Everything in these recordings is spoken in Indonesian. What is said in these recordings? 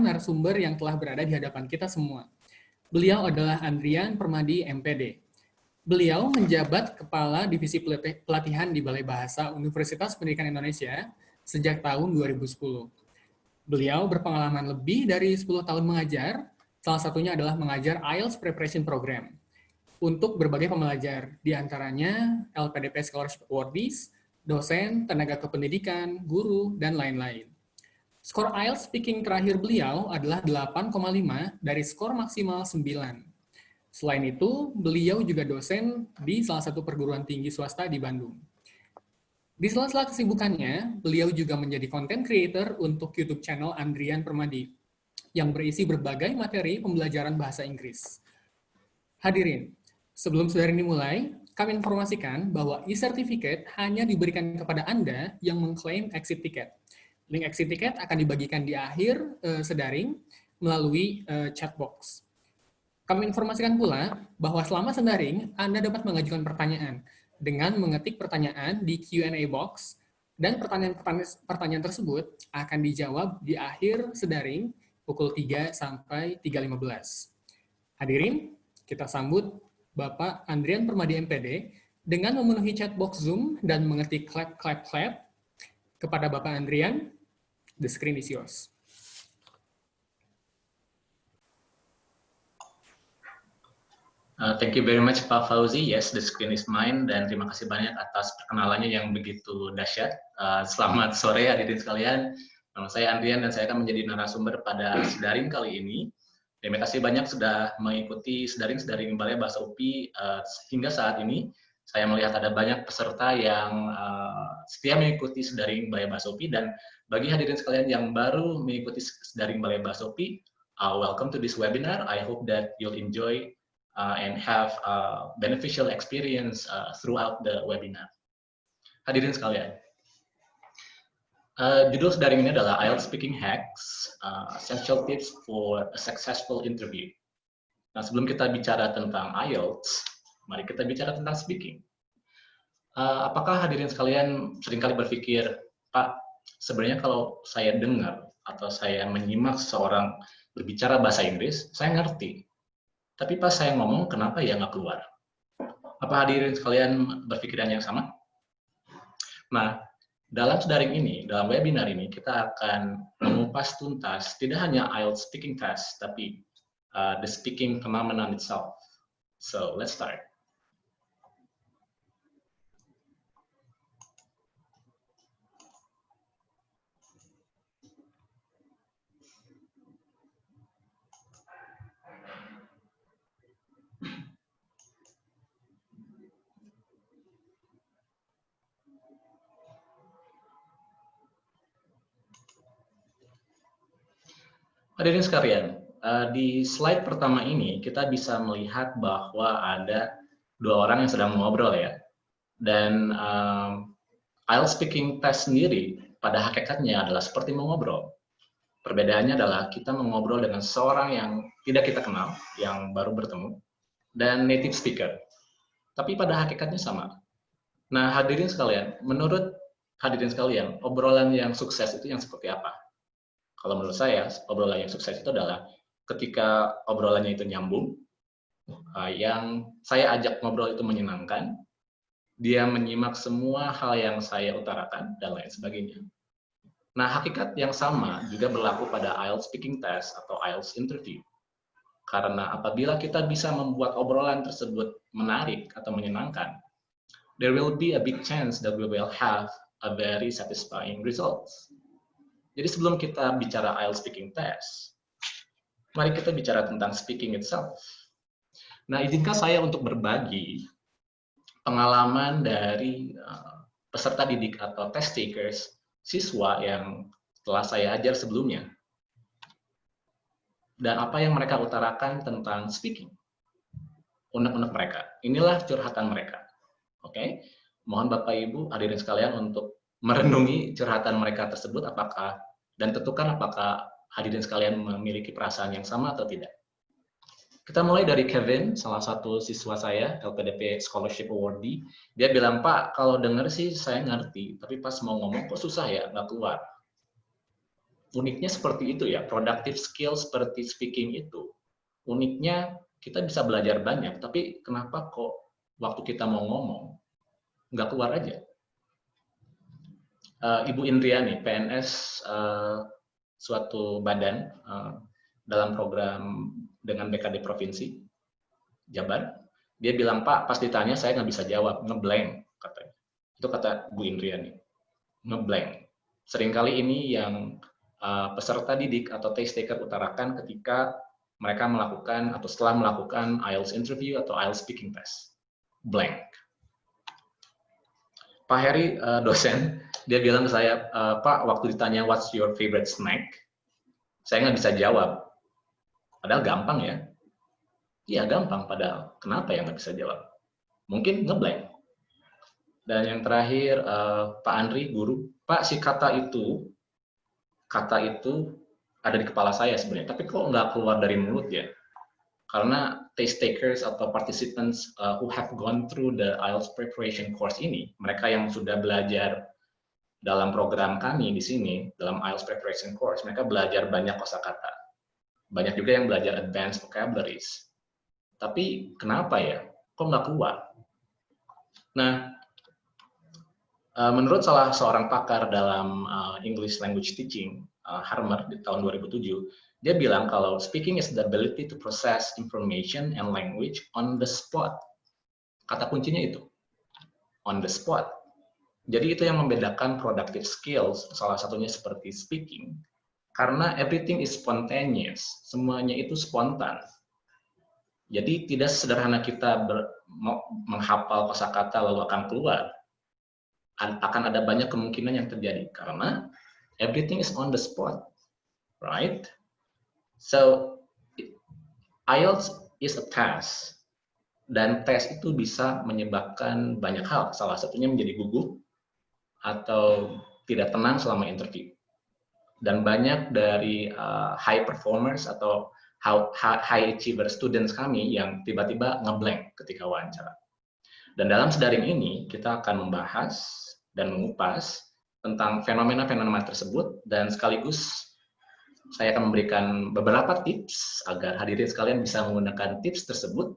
narasumber yang telah berada di hadapan kita semua. Beliau adalah Andrian Permadi, MPD. Beliau menjabat Kepala Divisi Pelatihan di Balai Bahasa Universitas Pendidikan Indonesia sejak tahun 2010. Beliau berpengalaman lebih dari 10 tahun mengajar, salah satunya adalah mengajar IELTS Preparation Program untuk berbagai pembelajar, di antaranya LPDP Scholarship Awardees, dosen, tenaga kependidikan, guru, dan lain-lain. Skor IELTS speaking terakhir beliau adalah 8,5 dari skor maksimal 9. Selain itu, beliau juga dosen di salah satu perguruan tinggi swasta di Bandung. Di sela-sela kesibukannya, beliau juga menjadi content creator untuk YouTube channel Andrian Permadi, yang berisi berbagai materi pembelajaran bahasa Inggris. Hadirin, sebelum saudara ini mulai, kami informasikan bahwa e-certificate hanya diberikan kepada Anda yang mengklaim exit ticket. Link exit ticket akan dibagikan di akhir uh, sedaring melalui uh, chat box. Kami informasikan pula bahwa selama sedaring, Anda dapat mengajukan pertanyaan dengan mengetik pertanyaan di Q&A box, dan pertanyaan-pertanyaan tersebut akan dijawab di akhir sedaring pukul 3 sampai 3.15. Hadirin, kita sambut Bapak Andrian Permadi MPD dengan memenuhi chatbox Zoom dan mengetik clap, clap, clap kepada Bapak Andrian. The screen is yours. Uh, thank you very much Pak Fauzi. Yes, the screen is mine dan terima kasih banyak atas perkenalannya yang begitu dahsyat. Uh, selamat sore hadirin sekalian. Nama saya Andrian dan saya akan menjadi narasumber pada daring kali ini. Terima kasih banyak sudah mengikuti sedaring-sedaring Balai Bahasa UPI uh, hingga saat ini. Saya melihat ada banyak peserta yang uh, setia mengikuti sedaring Balai Bahasa UPI dan bagi hadirin sekalian yang baru mengikuti sedaring Balai Bahasa UPI, uh, welcome to this webinar. I hope that you'll enjoy uh, and have a beneficial experience uh, throughout the webinar. Hadirin sekalian, Uh, judul daring ini adalah IELTS Speaking Hacks, uh, Essential Tips for a Successful Interview. Nah, sebelum kita bicara tentang IELTS, mari kita bicara tentang speaking. Uh, apakah hadirin sekalian sering kali berpikir, Pak, sebenarnya kalau saya dengar atau saya menyimak seorang berbicara bahasa Inggris, saya ngerti. Tapi pas saya ngomong, kenapa ya nggak keluar? Apa hadirin sekalian berpikiran yang sama? Nah, dalam daring ini, dalam webinar ini, kita akan mengupas tuntas tidak hanya IELTS speaking test, tapi uh, the speaking phenomenon itself. So, let's start. Hadirin sekalian, eh, di slide pertama ini kita bisa melihat bahwa ada dua orang yang sedang mengobrol ya. Dan um, IELTS speaking test sendiri pada hakikatnya adalah seperti mengobrol. Perbedaannya adalah kita mengobrol dengan seorang yang tidak kita kenal, yang baru bertemu, dan native speaker. Tapi pada hakikatnya sama. Nah, hadirin sekalian, menurut hadirin sekalian, obrolan yang sukses itu yang seperti apa? Kalau menurut saya, obrolan yang sukses itu adalah ketika obrolannya itu nyambung, uh, yang saya ajak ngobrol itu menyenangkan, dia menyimak semua hal yang saya utarakan, dan lain sebagainya. Nah, hakikat yang sama juga berlaku pada IELTS speaking test atau IELTS interview. Karena apabila kita bisa membuat obrolan tersebut menarik atau menyenangkan, there will be a big chance that we will have a very satisfying results. Jadi sebelum kita bicara IELTS speaking test, mari kita bicara tentang speaking itself. Nah, izinkan saya untuk berbagi pengalaman dari uh, peserta didik atau test takers, siswa yang telah saya ajar sebelumnya. Dan apa yang mereka utarakan tentang speaking. Unek-unek mereka. Inilah curhatan mereka. Oke, okay? Mohon Bapak Ibu hadirin sekalian untuk merenungi curhatan mereka tersebut apakah dan tentukan apakah hadirin sekalian memiliki perasaan yang sama atau tidak. Kita mulai dari Kevin, salah satu siswa saya, LPDP Scholarship Awardee. Dia bilang, Pak, kalau denger sih saya ngerti, tapi pas mau ngomong kok susah ya, nggak keluar. uniknya seperti itu ya, productive skill seperti speaking itu. Uniknya kita bisa belajar banyak, tapi kenapa kok waktu kita mau ngomong, nggak keluar aja? Uh, Ibu Indriani, PNS uh, suatu badan uh, dalam program dengan BKD Provinsi, Jabar, dia bilang, Pak, pas ditanya saya nggak bisa jawab, ngeblank, katanya. Itu kata Bu Indriani, ngeblank. Seringkali ini yang uh, peserta didik atau taste taker utarakan ketika mereka melakukan atau setelah melakukan IELTS interview atau IELTS speaking test. Blank. Pak Heri, dosen, dia bilang ke saya, uh, Pak, waktu ditanya what's your favorite snack, saya nggak bisa jawab. Padahal gampang ya. Iya gampang, padahal. Kenapa yang nggak bisa jawab? Mungkin ngeblank. Dan yang terakhir, uh, Pak Andri, guru, Pak, si kata itu kata itu ada di kepala saya sebenarnya, tapi kok nggak keluar dari mulut ya? Karena taste takers atau participants uh, who have gone through the IELTS preparation course ini, mereka yang sudah belajar dalam program kami di sini, dalam IELTS preparation course, mereka belajar banyak kosakata. Banyak juga yang belajar advanced vocabularies. Tapi kenapa ya? Kok nggak keluar? Nah, uh, menurut salah seorang pakar dalam uh, English language teaching, uh, Harmer di tahun 2007, dia bilang kalau speaking is the ability to process information and language on the spot. Kata kuncinya itu, on the spot. Jadi itu yang membedakan productive skills, salah satunya seperti speaking, karena everything is spontaneous, semuanya itu spontan. Jadi tidak sederhana kita ber, menghafal kosakata lalu akan keluar. Akan ada banyak kemungkinan yang terjadi karena everything is on the spot, right? So IELTS is a test dan tes itu bisa menyebabkan banyak hal. Salah satunya menjadi gugup atau tidak tenang selama interview. Dan banyak dari uh, high performers atau high achiever students kami yang tiba-tiba ngeblank ketika wawancara. Dan dalam sedaring ini kita akan membahas dan mengupas tentang fenomena-fenomena tersebut dan sekaligus saya akan memberikan beberapa tips agar hadirin sekalian bisa menggunakan tips tersebut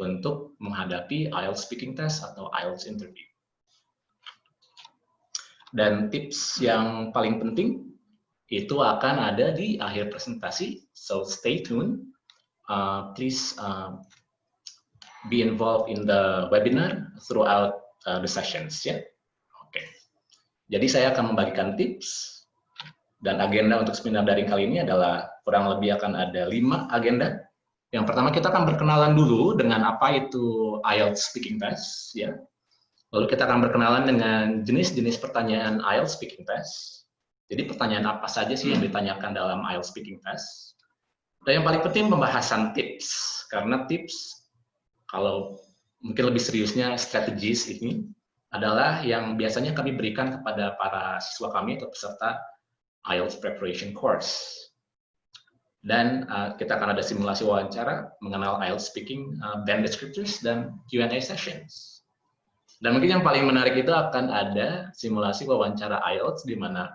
untuk menghadapi IELTS speaking test atau IELTS interview. Dan tips yang paling penting itu akan ada di akhir presentasi, so stay tuned. Uh, please uh, be involved in the webinar throughout uh, the sessions. Ya. Yeah? Jadi saya akan membagikan tips dan agenda untuk seminar daring kali ini adalah kurang lebih akan ada lima agenda. Yang pertama kita akan berkenalan dulu dengan apa itu IELTS Speaking Test, ya. Lalu kita akan berkenalan dengan jenis-jenis pertanyaan IELTS Speaking Test. Jadi pertanyaan apa saja sih yang ditanyakan dalam IELTS Speaking Test? Dan yang paling penting pembahasan tips, karena tips kalau mungkin lebih seriusnya strategis ini adalah yang biasanya kami berikan kepada para siswa kami atau peserta IELTS Preparation Course. Dan uh, kita akan ada simulasi wawancara mengenal IELTS Speaking, uh, band descriptors, dan Q&A sessions. Dan mungkin yang paling menarik itu akan ada simulasi wawancara IELTS di mana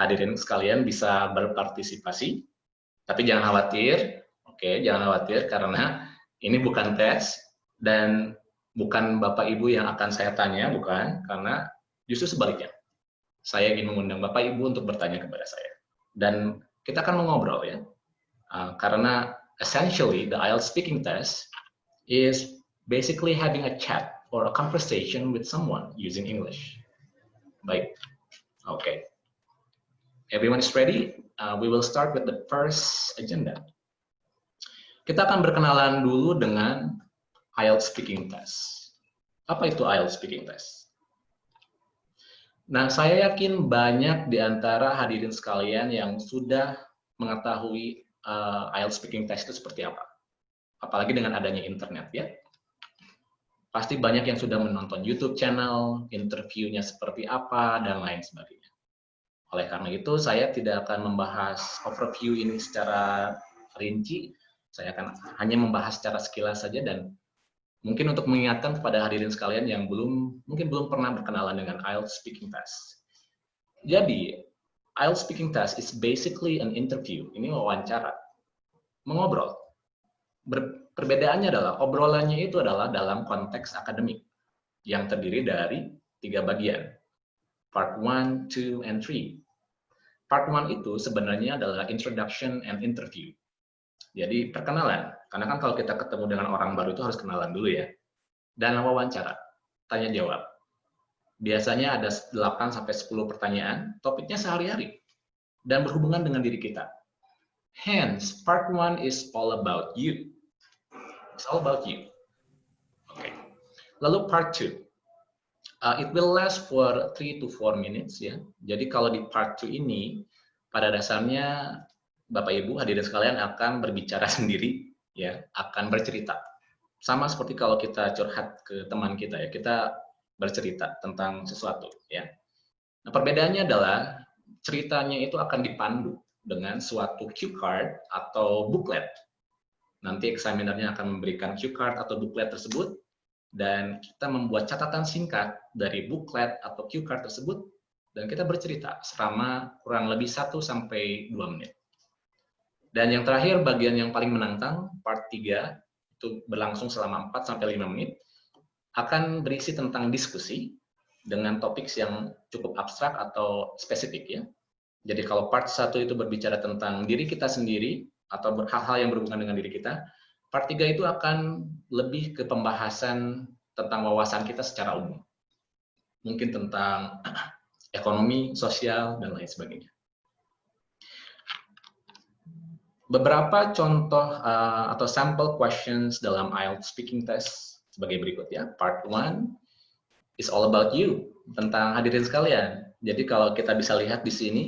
hadirin sekalian bisa berpartisipasi. Tapi jangan khawatir, oke, jangan khawatir karena ini bukan tes dan bukan Bapak Ibu yang akan saya tanya, bukan, karena justru sebaliknya. Saya ingin mengundang Bapak Ibu untuk bertanya kepada saya. Dan kita akan mengobrol ya. Uh, karena essentially the IELTS speaking test is basically having a chat or a conversation with someone using English. Baik. Oke. Okay. Everyone is ready? Uh, we will start with the first agenda. Kita akan berkenalan dulu dengan IELTS speaking test. Apa itu IELTS speaking test? Nah, saya yakin banyak di antara hadirin sekalian yang sudah mengetahui uh, IELTS speaking test itu seperti apa. Apalagi dengan adanya internet ya. Pasti banyak yang sudah menonton YouTube channel, interviewnya seperti apa, dan lain sebagainya. Oleh karena itu, saya tidak akan membahas overview ini secara rinci. Saya akan hanya membahas secara sekilas saja dan Mungkin untuk mengingatkan kepada hadirin sekalian yang belum mungkin belum pernah berkenalan dengan IELTS speaking test. Jadi, IELTS speaking test is basically an interview. Ini wawancara. Mengobrol. Ber perbedaannya adalah obrolannya itu adalah dalam konteks akademik yang terdiri dari tiga bagian. Part 1, 2, and 3. Part 1 itu sebenarnya adalah introduction and interview. Jadi perkenalan, karena kan kalau kita ketemu dengan orang baru itu harus kenalan dulu ya. Dan wawancara, tanya jawab. Biasanya ada 8 sampai 10 pertanyaan, topiknya sehari-hari dan berhubungan dengan diri kita. Hence, part 1 is all about you. It's all about you. Okay. Lalu part 2. Uh, it will last for 3 to 4 minutes ya. Jadi kalau di part 2 ini pada dasarnya Bapak Ibu hadirin sekalian akan berbicara sendiri ya, akan bercerita. Sama seperti kalau kita curhat ke teman kita ya, kita bercerita tentang sesuatu ya. Nah, perbedaannya adalah ceritanya itu akan dipandu dengan suatu cue card atau booklet. Nanti examinernya akan memberikan cue card atau booklet tersebut dan kita membuat catatan singkat dari booklet atau cue card tersebut dan kita bercerita selama kurang lebih 1 sampai 2 menit. Dan yang terakhir bagian yang paling menantang part 3 itu berlangsung selama 4 sampai 5 menit akan berisi tentang diskusi dengan topik yang cukup abstrak atau spesifik ya. Jadi kalau part 1 itu berbicara tentang diri kita sendiri atau hal-hal yang berhubungan dengan diri kita, Part 3 itu akan lebih ke pembahasan tentang wawasan kita secara umum. Mungkin tentang ekonomi, sosial, dan lain sebagainya. Beberapa contoh uh, atau sample questions dalam IELTS speaking test sebagai berikut ya. Part 1 is all about you, tentang hadirin sekalian. Jadi kalau kita bisa lihat di sini,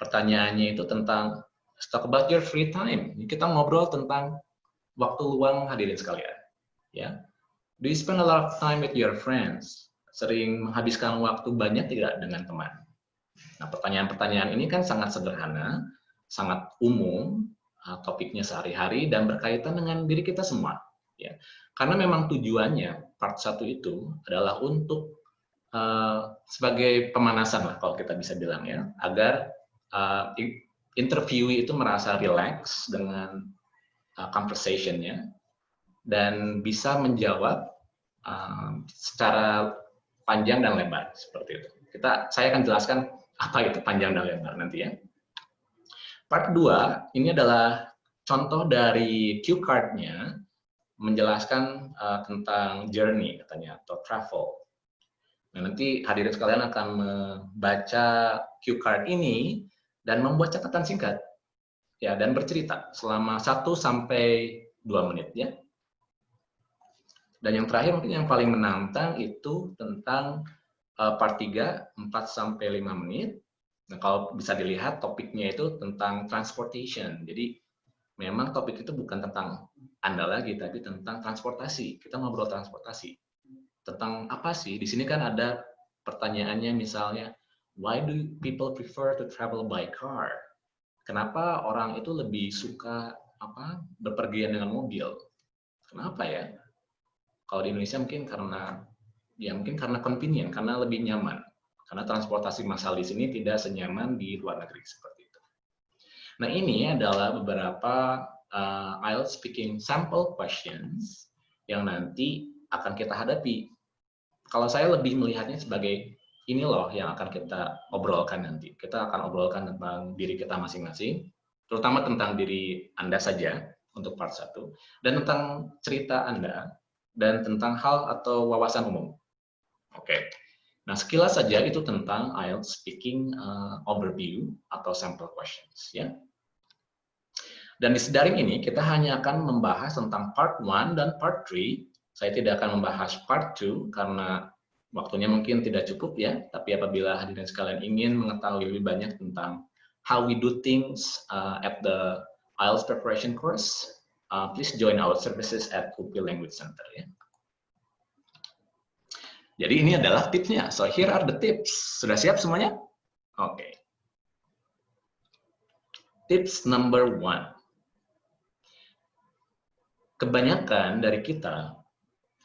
pertanyaannya itu tentang talk about your free time. Kita ngobrol tentang waktu luang hadirin sekalian. Ya, do you spend a lot of time with your friends? Sering menghabiskan waktu banyak tidak dengan teman? Nah, pertanyaan-pertanyaan ini kan sangat sederhana, sangat umum, uh, topiknya sehari-hari dan berkaitan dengan diri kita semua. Ya, karena memang tujuannya part satu itu adalah untuk uh, sebagai pemanasan lah kalau kita bisa bilang ya, agar uh, interviewee itu merasa relax dengan uh, conversation-nya dan bisa menjawab uh, secara panjang dan lebar seperti itu. Kita saya akan jelaskan apa itu panjang dan lebar nanti ya. Part 2 ini adalah contoh dari cue card-nya menjelaskan uh, tentang journey katanya atau travel. Nah, nanti hadirin sekalian akan membaca cue card ini dan membuat catatan singkat ya dan bercerita selama 1 sampai 2 menit ya. Dan yang terakhir mungkin yang paling menantang itu tentang uh, part 3 4 sampai 5 menit. Nah, kalau bisa dilihat topiknya itu tentang transportation. Jadi memang topik itu bukan tentang Anda lagi tapi tentang transportasi. Kita ngobrol transportasi. Tentang apa sih? Di sini kan ada pertanyaannya misalnya why do people prefer to travel by car? Kenapa orang itu lebih suka apa berpergian dengan mobil? Kenapa ya? Kalau di Indonesia mungkin karena ya mungkin karena convenient, karena lebih nyaman. Karena transportasi massal di sini tidak senyaman di luar negeri seperti itu. Nah ini adalah beberapa uh, IELTS speaking sample questions yang nanti akan kita hadapi. Kalau saya lebih melihatnya sebagai ini loh yang akan kita obrolkan nanti. Kita akan obrolkan tentang diri kita masing-masing, terutama tentang diri Anda saja untuk part 1, dan tentang cerita Anda, dan tentang hal atau wawasan umum. Oke, nah sekilas saja itu tentang IELTS Speaking uh, Overview atau Sample Questions. ya. Dan di sedaring ini kita hanya akan membahas tentang part 1 dan part 3. Saya tidak akan membahas part 2 karena waktunya mungkin tidak cukup ya, tapi apabila hadirin sekalian ingin mengetahui lebih banyak tentang how we do things uh, at the IELTS preparation course, uh, please join our services at UPI Language Center ya. Jadi ini adalah tipsnya. So here are the tips. Sudah siap semuanya? Oke. Okay. Tips number one. Kebanyakan dari kita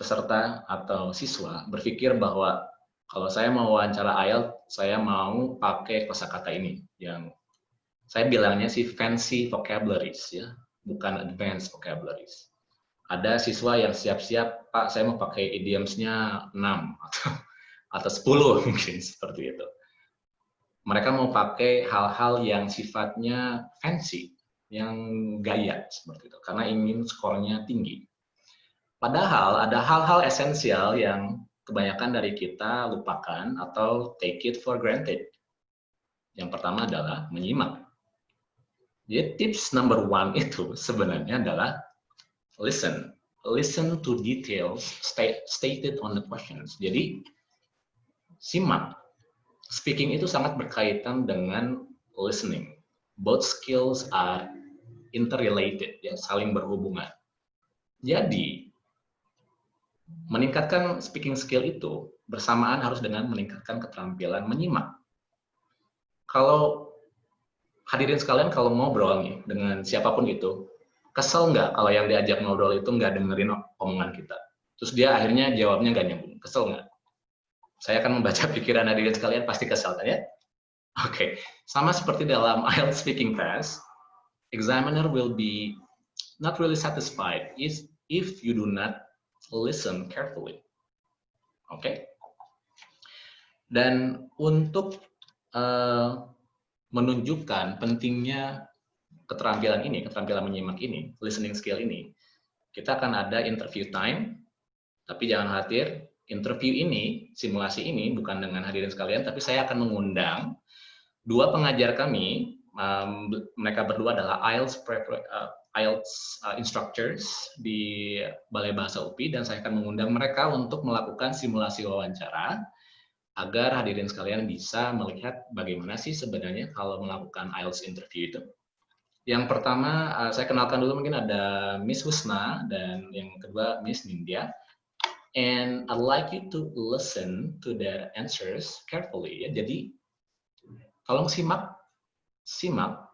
peserta atau siswa berpikir bahwa kalau saya mau wawancara IELTS saya mau pakai kosakata ini yang saya bilangnya sih fancy vocabularies ya, bukan advanced vocabularies. Ada siswa yang siap-siap, Pak, saya mau pakai idioms-nya 6 atau atau 10 mungkin seperti itu. Mereka mau pakai hal-hal yang sifatnya fancy, yang gaya seperti itu, karena ingin skornya tinggi. Padahal ada hal-hal esensial yang kebanyakan dari kita lupakan atau take it for granted. Yang pertama adalah menyimak. Jadi tips number one itu sebenarnya adalah listen. Listen to details stated on the questions. Jadi simak. Speaking itu sangat berkaitan dengan listening. Both skills are interrelated, ya, saling berhubungan. Jadi, meningkatkan speaking skill itu bersamaan harus dengan meningkatkan keterampilan menyimak. Kalau hadirin sekalian kalau ngobrol nih dengan siapa pun itu, kesel nggak kalau yang diajak ngobrol itu nggak dengerin omongan kita? Terus dia akhirnya jawabnya nggak nyambung, kesel nggak? Saya akan membaca pikiran hadirin sekalian, pasti kesel kan ya? Oke, okay. sama seperti dalam IELTS speaking test, examiner will be not really satisfied if, if you do not listen carefully. Oke. Okay? Dan untuk uh, menunjukkan pentingnya keterampilan ini, keterampilan menyimak ini, listening skill ini, kita akan ada interview time, tapi jangan khawatir, interview ini, simulasi ini bukan dengan hadirin sekalian, tapi saya akan mengundang dua pengajar kami, um, mereka berdua adalah IELTS, uh, IELTS uh, instructors di Balai Bahasa UPI, dan saya akan mengundang mereka untuk melakukan simulasi wawancara, agar hadirin sekalian bisa melihat bagaimana sih sebenarnya kalau melakukan IELTS interview itu. Yang pertama, uh, saya kenalkan dulu mungkin ada Miss Husna dan yang kedua Miss Nindya. And I'd like you to listen to their answers carefully. Ya. Jadi, tolong simak, simak,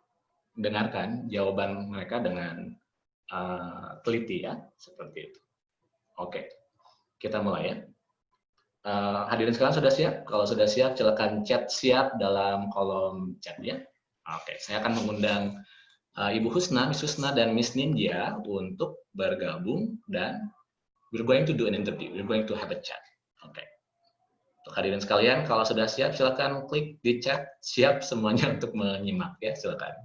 dengarkan jawaban mereka dengan uh, teliti ya, seperti itu. Oke, kita mulai ya. Uh, hadirin sekalian sudah siap? Kalau sudah siap, silakan chat siap dalam kolom chat ya. Oke, saya akan mengundang uh, Ibu Husna, Miss Husna, dan Miss Nindya untuk bergabung dan we're going to do an interview. We're going to have a chat. Oke. Hadirin sekalian, kalau sudah siap, silakan klik di chat siap semuanya untuk menyimak ya, silakan.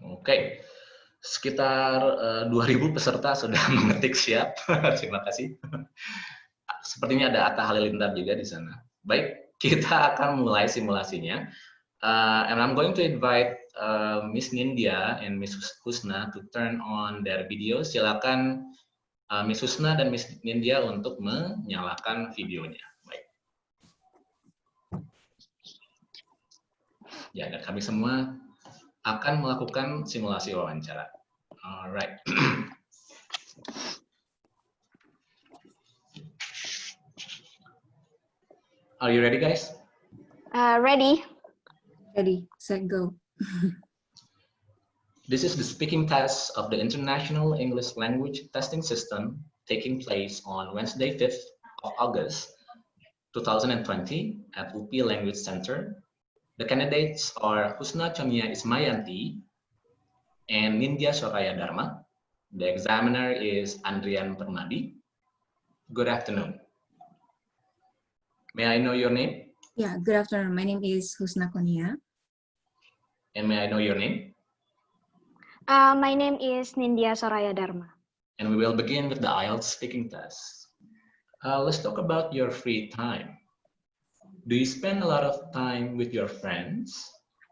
Oke, sekitar uh, eh, 2.000 peserta sudah mengetik siap. Terima kasih. Sepertinya ada Atta Halilintar juga di sana. Baik, kita akan mulai simulasinya. Uh, and I'm going to invite uh, Miss Nindya and Miss Husna to turn on their video. Silakan uh, Miss Husna dan Miss Nindya untuk menyalakan videonya. Baik. Ya, dan kami semua akan melakukan simulasi wawancara. Alright. Are you ready, guys? Uh, ready. Ready, set, go. this is the speaking test of the International English Language Testing System taking place on Wednesday, 5th of August, 2020 at UPI Language Center, The candidates are Husna Chamia Ismayanti and Nindya Soraya Dharma. The examiner is Andrian Permadi. Good afternoon. May I know your name? Yeah, good afternoon. My name is Husna Konia. And may I know your name? Uh, my name is Nindya Soraya Dharma. And we will begin with the IELTS speaking test. Uh, let's talk about your free time do you spend a lot of time with your friends?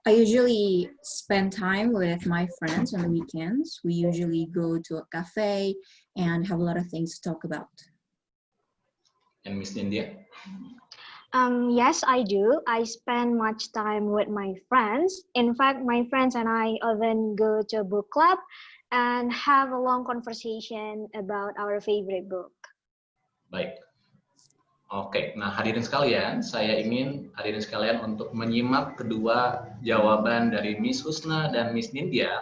I usually spend time with my friends on the weekends. We usually go to a cafe and have a lot of things to talk about. And Miss India? Um, yes, I do. I spend much time with my friends. In fact, my friends and I often go to a book club and have a long conversation about our favorite book. Baik. Oke, nah hadirin sekalian, saya ingin hadirin sekalian untuk menyimak kedua jawaban dari Miss Husna dan Miss Nindya,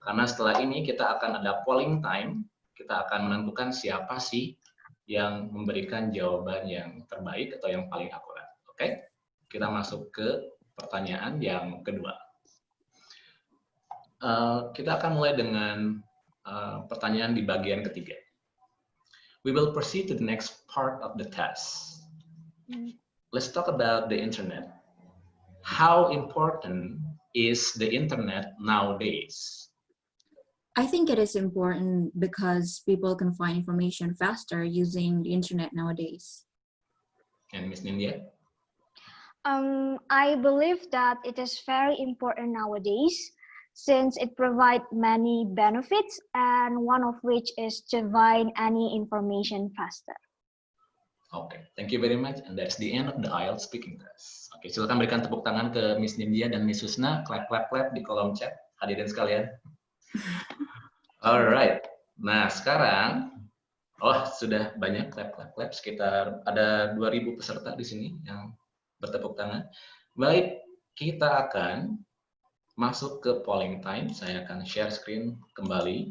karena setelah ini kita akan ada polling time, kita akan menentukan siapa sih yang memberikan jawaban yang terbaik atau yang paling akurat. Oke, kita masuk ke pertanyaan yang kedua. Uh, kita akan mulai dengan uh, pertanyaan di bagian ketiga. We will proceed to the next part of the test. Let's talk about the internet. How important is the internet nowadays? I think it is important because people can find information faster using the internet nowadays. And Ms. Nindya? Um, I believe that it is very important nowadays since it provides many benefits and one of which is to find any information faster. Okay, thank you very much. And that's the end of the IELTS speaking test. Oke, okay, silakan berikan tepuk tangan ke Miss Nindya dan Miss Susna. Clap, clap, clap di kolom chat. Hadirin sekalian. Alright. Nah, sekarang, oh sudah banyak clap, clap, clap. Sekitar ada 2000 peserta di sini yang bertepuk tangan. Baik, kita akan masuk ke polling time. Saya akan share screen kembali.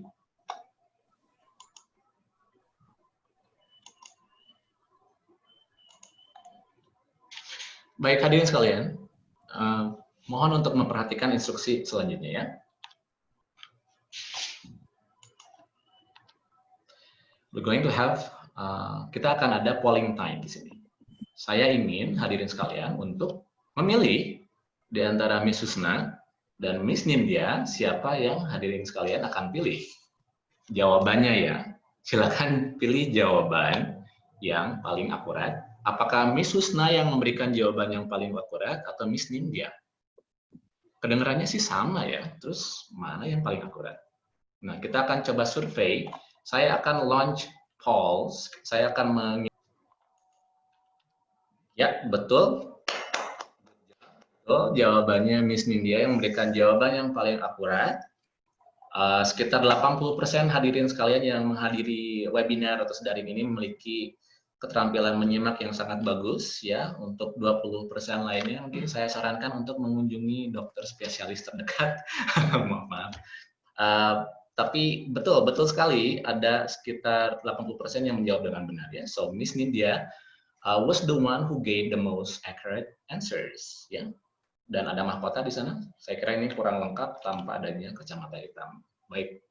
Baik hadirin sekalian, uh, mohon untuk memperhatikan instruksi selanjutnya ya. We're going to have, uh, kita akan ada polling time di sini. Saya ingin hadirin sekalian untuk memilih di antara Miss Susna dan Miss Nindya, siapa yang hadirin sekalian akan pilih? Jawabannya ya, silakan pilih jawaban yang paling akurat. Apakah Miss Susna yang memberikan jawaban yang paling akurat atau Miss Nindya? Kedengarannya sih sama ya, terus mana yang paling akurat? Nah, kita akan coba survei. Saya akan launch polls, saya akan meng Ya, betul. Oh, jawabannya Miss Nindya yang memberikan jawaban yang paling akurat. Uh, sekitar 80% hadirin sekalian yang menghadiri webinar atau sedaring ini memiliki keterampilan menyimak yang sangat bagus ya. Untuk 20% lainnya mungkin saya sarankan untuk mengunjungi dokter spesialis terdekat. maaf, maaf. Uh, tapi betul, betul sekali ada sekitar 80% yang menjawab dengan benar ya. So Miss Nindya uh, was the one who gave the most accurate answers ya dan ada mahkota di sana. Saya kira ini kurang lengkap tanpa adanya kacamata hitam. Baik.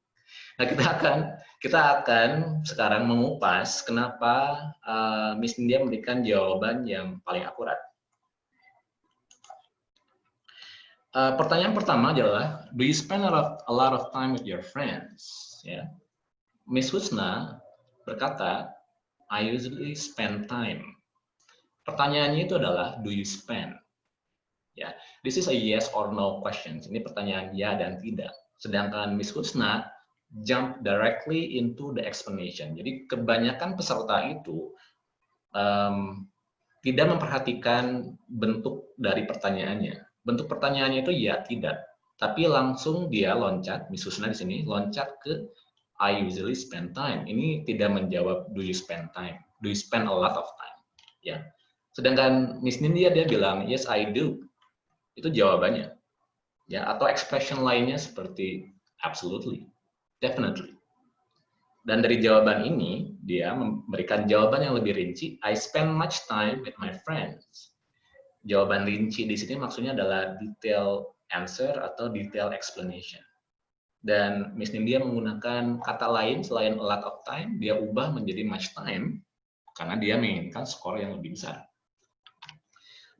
Nah, kita akan kita akan sekarang mengupas kenapa uh, Miss India memberikan jawaban yang paling akurat. Uh, pertanyaan pertama adalah, do you spend a lot, a lot of time with your friends? Ya. Miss Husna berkata, I usually spend time. Pertanyaannya itu adalah, do you spend? Ya, this is a yes or no question. Ini pertanyaan ya dan tidak. Sedangkan Miss Husna jump directly into the explanation. Jadi kebanyakan peserta itu um, tidak memperhatikan bentuk dari pertanyaannya. Bentuk pertanyaannya itu ya tidak, tapi langsung dia loncat, Miss Husna di sini loncat ke I usually spend time. Ini tidak menjawab do you spend time, do you spend a lot of time. Ya. Sedangkan Miss Nindya dia bilang yes I do itu jawabannya. Ya, atau expression lainnya seperti absolutely, definitely. Dan dari jawaban ini, dia memberikan jawaban yang lebih rinci, I spend much time with my friends. Jawaban rinci di sini maksudnya adalah detail answer atau detail explanation. Dan Miss Nindya menggunakan kata lain selain a lot of time, dia ubah menjadi much time, karena dia menginginkan skor yang lebih besar.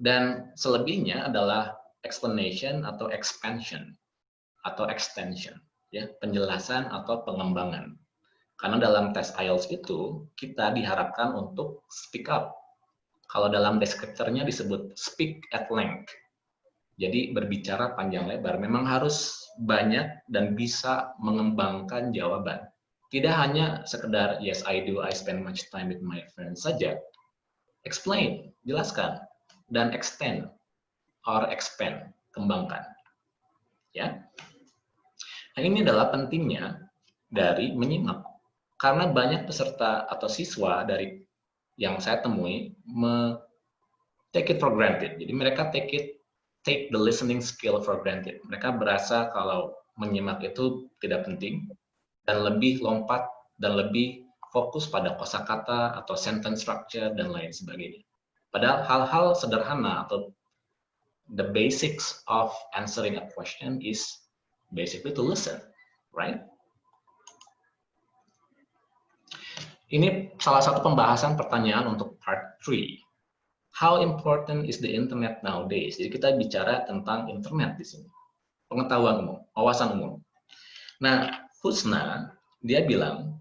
Dan selebihnya adalah explanation atau expansion atau extension ya penjelasan atau pengembangan. Karena dalam tes IELTS itu kita diharapkan untuk speak up. Kalau dalam deskriptornya disebut speak at length. Jadi berbicara panjang lebar. Memang harus banyak dan bisa mengembangkan jawaban. Tidak hanya sekedar yes I do. I spend much time with my friends. saja. Explain jelaskan dan extend or expand, kembangkan. Ya. Nah, ini adalah pentingnya dari menyimak. Karena banyak peserta atau siswa dari yang saya temui me take it for granted. Jadi mereka take it take the listening skill for granted. Mereka berasa kalau menyimak itu tidak penting dan lebih lompat dan lebih fokus pada kosakata atau sentence structure dan lain sebagainya. Padahal hal-hal sederhana atau the basics of answering a question is basically to listen, right? Ini salah satu pembahasan pertanyaan untuk part 3. How important is the internet nowadays? Jadi kita bicara tentang internet di sini. Pengetahuan umum, wawasan umum. Nah, Husna, dia bilang,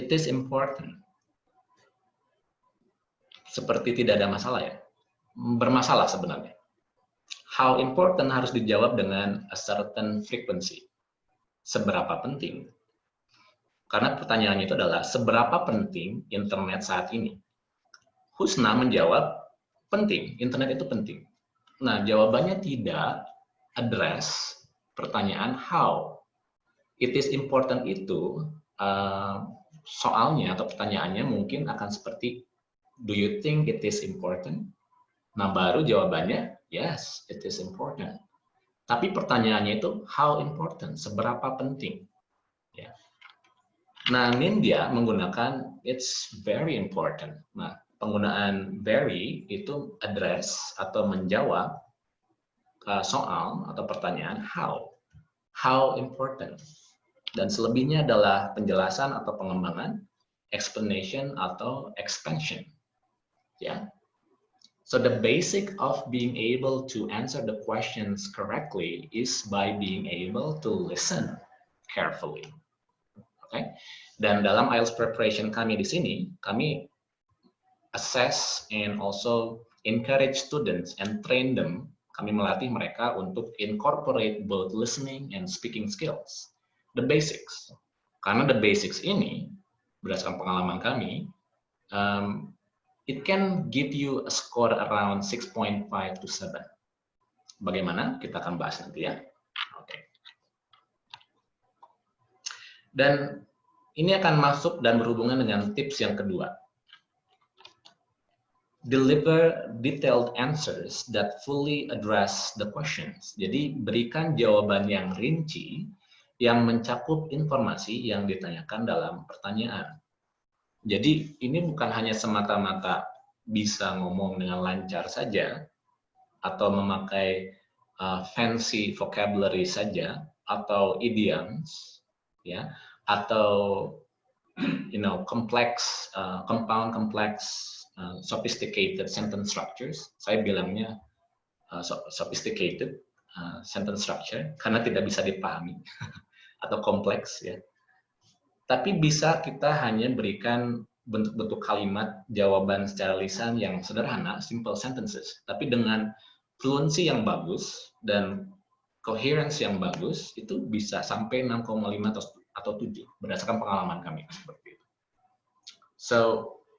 it is important. Seperti tidak ada masalah ya. Bermasalah sebenarnya. How important harus dijawab dengan a certain frequency. Seberapa penting? Karena pertanyaannya itu adalah seberapa penting internet saat ini? Husna menjawab, penting, internet itu penting. Nah, jawabannya tidak address pertanyaan how. It is important itu, uh, soalnya atau pertanyaannya mungkin akan seperti, do you think it is important? Nah, baru jawabannya, yes, it is important. Tapi pertanyaannya itu, how important, seberapa penting? Ya. Nah, Nindya menggunakan it's very important. Nah, penggunaan very itu address atau menjawab uh, soal atau pertanyaan how. How important. Dan selebihnya adalah penjelasan atau pengembangan, explanation atau expansion. Ya. So the basic of being able to answer the questions correctly is by being able to listen carefully. Okay? Dan dalam IELTS preparation kami di sini, kami assess and also encourage students and train them. Kami melatih mereka untuk incorporate both listening and speaking skills. The basics. Karena the basics ini, berdasarkan pengalaman kami, um, it can give you a score around 6.5 to 7. Bagaimana? Kita akan bahas nanti ya. Dan ini akan masuk dan berhubungan dengan tips yang kedua. Deliver detailed answers that fully address the questions. Jadi berikan jawaban yang rinci yang mencakup informasi yang ditanyakan dalam pertanyaan. Jadi ini bukan hanya semata-mata bisa ngomong dengan lancar saja atau memakai uh, fancy vocabulary saja atau idioms ya atau you know complex uh, compound complex uh, sophisticated sentence structures. Saya bilangnya uh, sophisticated uh, sentence structure karena tidak bisa dipahami atau kompleks ya tapi bisa kita hanya berikan bentuk-bentuk kalimat jawaban secara lisan yang sederhana simple sentences tapi dengan fluency yang bagus dan coherence yang bagus itu bisa sampai 6,5 atau atau 7 berdasarkan pengalaman kami seperti itu. So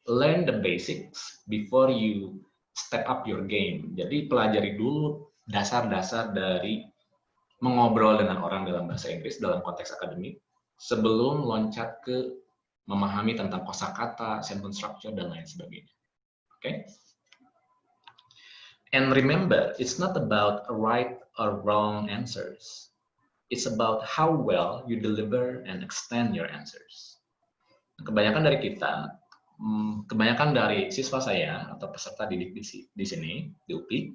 learn the basics before you step up your game. Jadi pelajari dulu dasar-dasar dari mengobrol dengan orang dalam bahasa Inggris dalam konteks akademik sebelum loncat ke memahami tentang kosakata, sentence structure dan lain sebagainya. Oke. Okay? And remember, it's not about right or wrong answers. It's about how well you deliver and extend your answers. Kebanyakan dari kita, hmm, kebanyakan dari siswa saya atau peserta didik di, di sini, di UPI,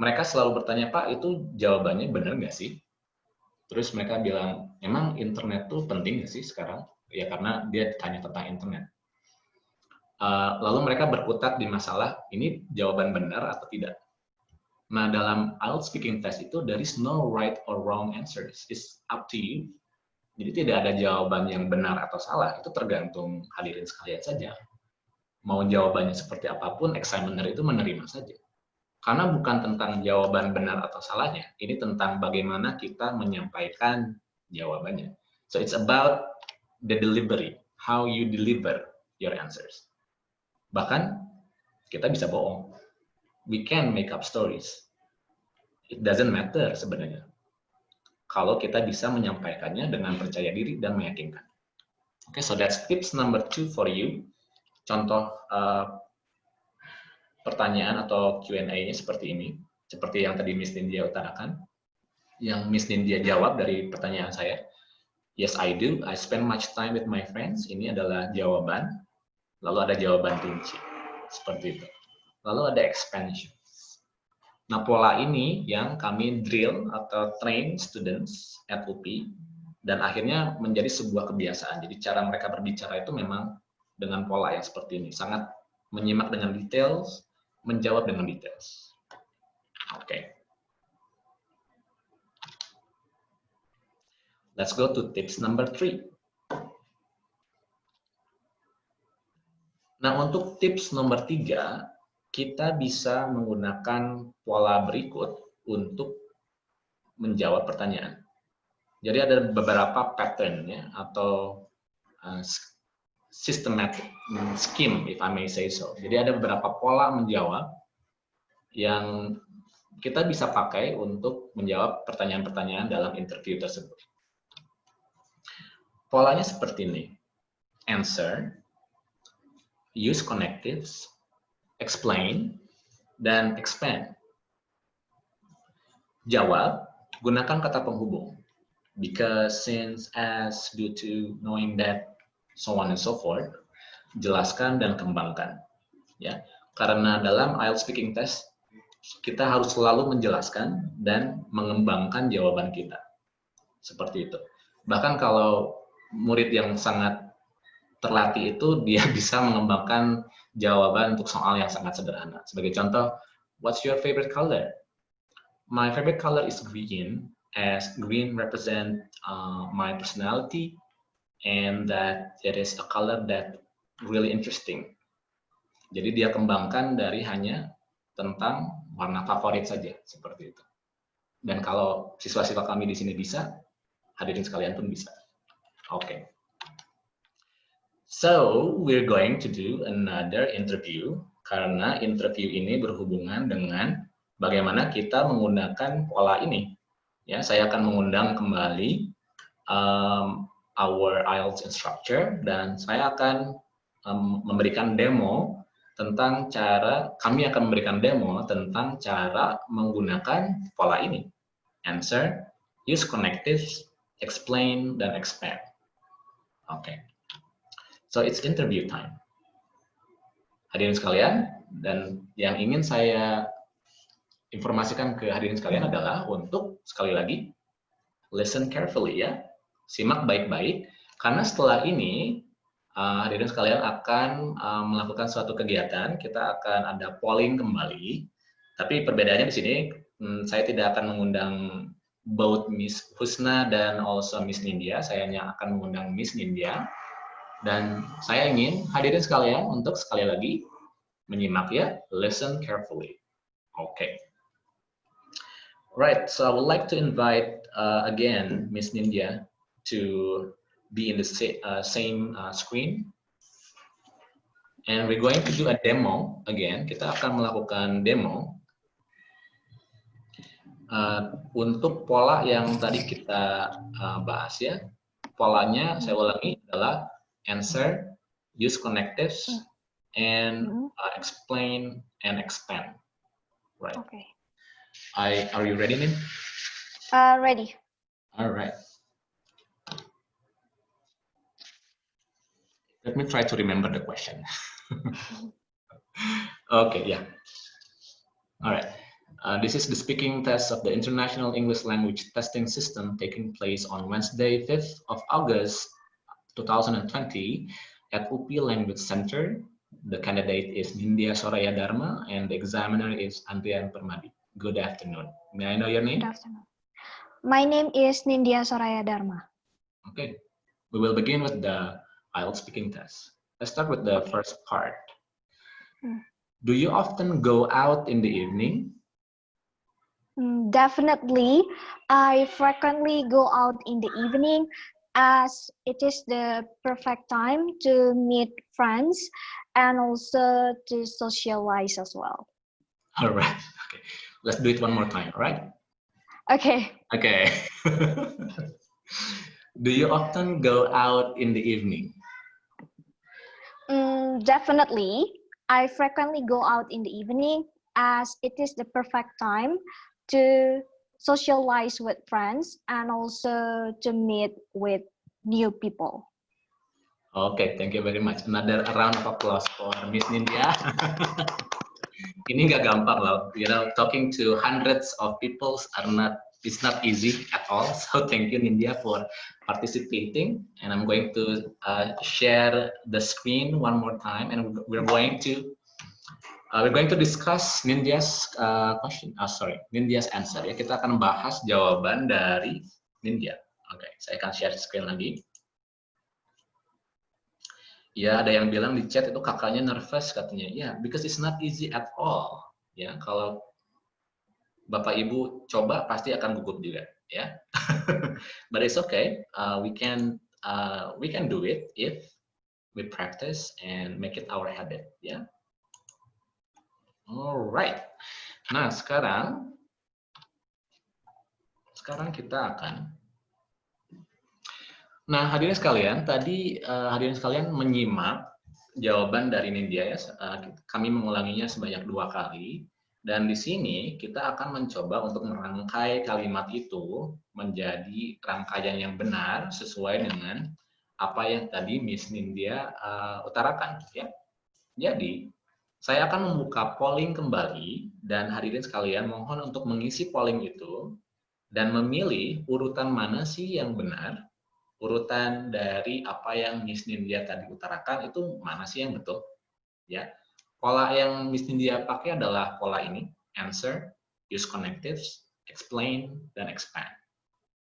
mereka selalu bertanya, Pak, itu jawabannya benar nggak sih? Terus mereka bilang, emang internet tuh penting nggak sih sekarang? Ya karena dia tanya tentang internet. Uh, lalu mereka berkutat di masalah, ini jawaban benar atau tidak? Nah, dalam IELTS speaking test itu, there is no right or wrong answers. It's up to you. Jadi tidak ada jawaban yang benar atau salah. Itu tergantung hadirin sekalian saja. Mau jawabannya seperti apa pun, examiner itu menerima saja. Karena bukan tentang jawaban benar atau salahnya. Ini tentang bagaimana kita menyampaikan jawabannya. So it's about the delivery. How you deliver your answers. Bahkan kita bisa bohong we can make up stories. It doesn't matter sebenarnya. Kalau kita bisa menyampaikannya dengan percaya diri dan meyakinkan. Oke, okay, so that's tips number two for you. Contoh uh, pertanyaan atau Q&A-nya seperti ini. Seperti yang tadi Miss Nindya utarakan. Yang Miss Nindya jawab dari pertanyaan saya. Yes, I do. I spend much time with my friends. Ini adalah jawaban. Lalu ada jawaban kunci. Seperti itu. Lalu ada expansion. Nah, pola ini yang kami drill atau train students at UP dan akhirnya menjadi sebuah kebiasaan. Jadi cara mereka berbicara itu memang dengan pola yang seperti ini. Sangat menyimak dengan details, menjawab dengan details. Oke. Okay. Let's go to tips number three. Nah, untuk tips nomor tiga, kita bisa menggunakan pola berikut untuk menjawab pertanyaan. Jadi ada beberapa pattern ya atau uh, systematic scheme, if I may say so. Jadi ada beberapa pola menjawab yang kita bisa pakai untuk menjawab pertanyaan-pertanyaan dalam interview tersebut. Polanya seperti ini. Answer, use connectives, explain, dan expand. Jawab, gunakan kata penghubung. Because since, as, due to, knowing that, so on and so forth, jelaskan dan kembangkan. Ya, karena dalam IELTS speaking test kita harus selalu menjelaskan dan mengembangkan jawaban kita. Seperti itu. Bahkan kalau murid yang sangat terlatih itu dia bisa mengembangkan jawaban untuk soal yang sangat sederhana. Sebagai contoh, what's your favorite color? My favorite color is green, as green represent uh, my personality, and that it is a color that really interesting. Jadi dia kembangkan dari hanya tentang warna favorit saja, seperti itu. Dan kalau siswa-siswa kami di sini bisa, hadirin sekalian pun bisa. Okay. So, we're going to do another interview karena interview ini berhubungan dengan bagaimana kita menggunakan pola ini. Ya, saya akan mengundang kembali um, our IELTS instructor dan saya akan um, memberikan demo tentang cara kami akan memberikan demo tentang cara menggunakan pola ini. Answer, use connectives, explain dan expand. Oke. Okay. So it's interview time. Hadirin sekalian, dan yang ingin saya informasikan ke hadirin sekalian adalah untuk sekali lagi listen carefully ya. Simak baik-baik karena setelah ini uh, hadirin sekalian akan uh, melakukan suatu kegiatan, kita akan ada polling kembali. Tapi perbedaannya di sini hmm, saya tidak akan mengundang both Miss Husna dan also Miss Nindya. Saya hanya akan mengundang Miss Nindya. Dan saya ingin hadirin sekalian untuk sekali lagi menyimak ya, listen carefully. Okay. Right, so I would like to invite uh, again Miss Nindya to be in the sa uh, same uh, screen. And we're going to do a demo again. Kita akan melakukan demo uh, untuk pola yang tadi kita uh, bahas ya, polanya saya ulangi adalah answer, use connectives, and hmm. uh, explain and expand. Right. Okay. I are you ready, Nin? Uh, ready. All right. Let me try to remember the question. okay, yeah. All right. Uh, this is the speaking test of the International English Language Testing System taking place on Wednesday, 5th of August, 2020 at UP Language Center. The candidate is Nindya Soraya Dharma and the examiner is Andrian Permadi. Good afternoon. May I know your name? Good afternoon. My name is Nindya Soraya Dharma. Okay. We will begin with the IELTS speaking test. Let's start with the first part. Hmm. Do you often go out in the evening? Mm, definitely. I frequently go out in the evening as it is the perfect time to meet friends and also to socialize as well. All right. Okay. Let's do it one more time, all right? Okay. Okay. do you often go out in the evening? Mm, definitely. I frequently go out in the evening as it is the perfect time to socialize with friends and also to meet with new people. Okay, thank you very much. Another round of applause for Miss Nindya. Ini nggak gampang loh. You know, talking to hundreds of people are not it's not easy at all. So thank you, Nindya, for participating. And I'm going to uh, share the screen one more time, and we're going to uh, we're going to discuss Nindya's uh, question. Oh, sorry, Nindya's answer. Ya, kita akan bahas jawaban dari Nindya. Oke, okay, saya akan share screen lagi. Ya, ada yang bilang di chat itu kakaknya nervous katanya. Ya, yeah, because it's not easy at all. Ya, kalau Bapak Ibu coba pasti akan gugup juga, ya. But it's okay. Uh, we can uh, we can do it if we practice and make it our habit, ya. Alright. Nah, sekarang sekarang kita akan Nah, hadirin sekalian, tadi uh, hadirin sekalian menyimak jawaban dari Nindya ya. Uh, kami mengulanginya sebanyak dua kali. Dan di sini kita akan mencoba untuk merangkai kalimat itu menjadi rangkaian yang benar sesuai dengan apa yang tadi Miss Nindya uh, utarakan. Ya. Jadi, saya akan membuka polling kembali dan hadirin sekalian mohon untuk mengisi polling itu dan memilih urutan mana sih yang benar urutan dari apa yang Miss Nindya tadi utarakan itu mana sih yang betul? Ya, pola yang Miss Nindya pakai adalah pola ini: answer, use connectives, explain, dan expand.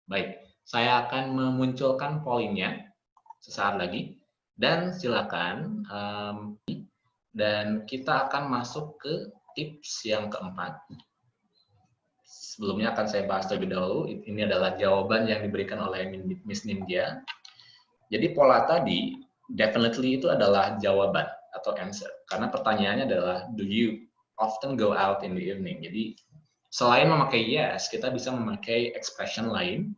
Baik, saya akan memunculkan pollingnya sesaat lagi dan silakan um, dan kita akan masuk ke tips yang keempat sebelumnya akan saya bahas terlebih dahulu. Ini adalah jawaban yang diberikan oleh Miss Nindya. Jadi pola tadi, definitely itu adalah jawaban answer. Karena pertanyaannya adalah, do you often go out in the evening? Jadi selain memakai yes, kita bisa memakai expression lain,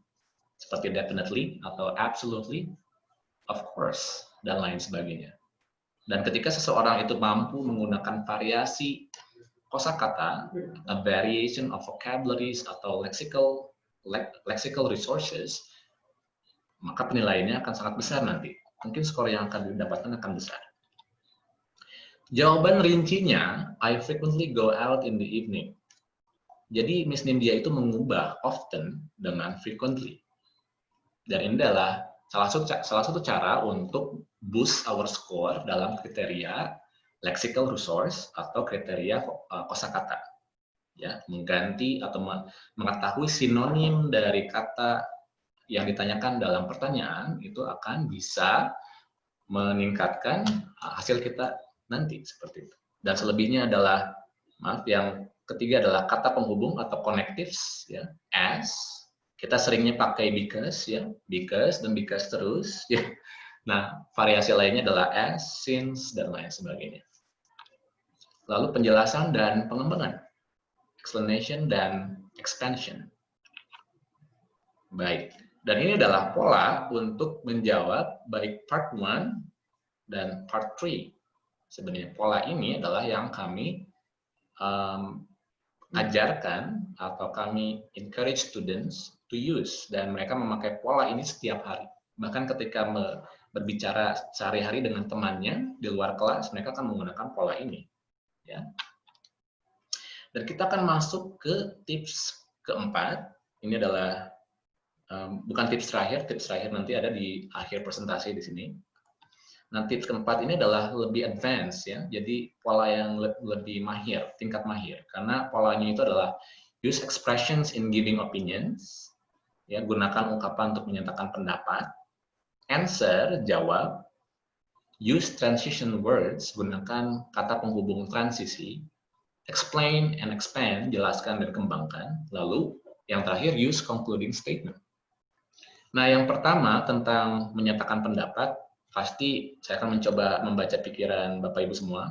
seperti definitely atau absolutely, of course, dan lain sebagainya. Dan ketika seseorang itu mampu menggunakan variasi kosakata, a variation of vocabularies atau lexical lexical resources, maka penilaiannya akan sangat besar nanti. Mungkin skor yang akan didapatkan akan besar. Jawaban rincinya, I frequently go out in the evening. Jadi Miss Nindya itu mengubah often dengan frequently. Dan ini adalah salah satu, salah satu cara untuk boost our score dalam kriteria lexical resource atau kriteria uh, kosakata. Ya, mengganti atau mengetahui sinonim dari kata yang ditanyakan dalam pertanyaan itu akan bisa meningkatkan uh, hasil kita nanti seperti itu. Dan selebihnya adalah maaf yang ketiga adalah kata penghubung atau connectives ya as kita seringnya pakai because ya because dan because terus ya nah variasi lainnya adalah as since dan lain sebagainya Lalu penjelasan dan pengembangan. Explanation dan expansion. Baik. Dan ini adalah pola untuk menjawab baik part 1 dan part 3. Sebenarnya pola ini adalah yang kami um, ajarkan atau kami encourage students to use dan mereka memakai pola ini setiap hari. Bahkan ketika berbicara sehari-hari dengan temannya di luar kelas, mereka akan menggunakan pola ini ya. Dan kita akan masuk ke tips keempat. Ini adalah um, bukan tips terakhir, tips terakhir nanti ada di akhir presentasi di sini. Tips keempat ini adalah lebih advance ya. Jadi pola yang le lebih mahir, tingkat mahir. Karena polanya itu adalah use expressions in giving opinions. Ya, gunakan ungkapan untuk menyatakan pendapat. Answer, jawab use transition words, gunakan kata penghubung transisi, explain and expand, jelaskan dan kembangkan, lalu yang terakhir use concluding statement. Nah, yang pertama tentang menyatakan pendapat, pasti saya akan mencoba membaca pikiran Bapak Ibu semua.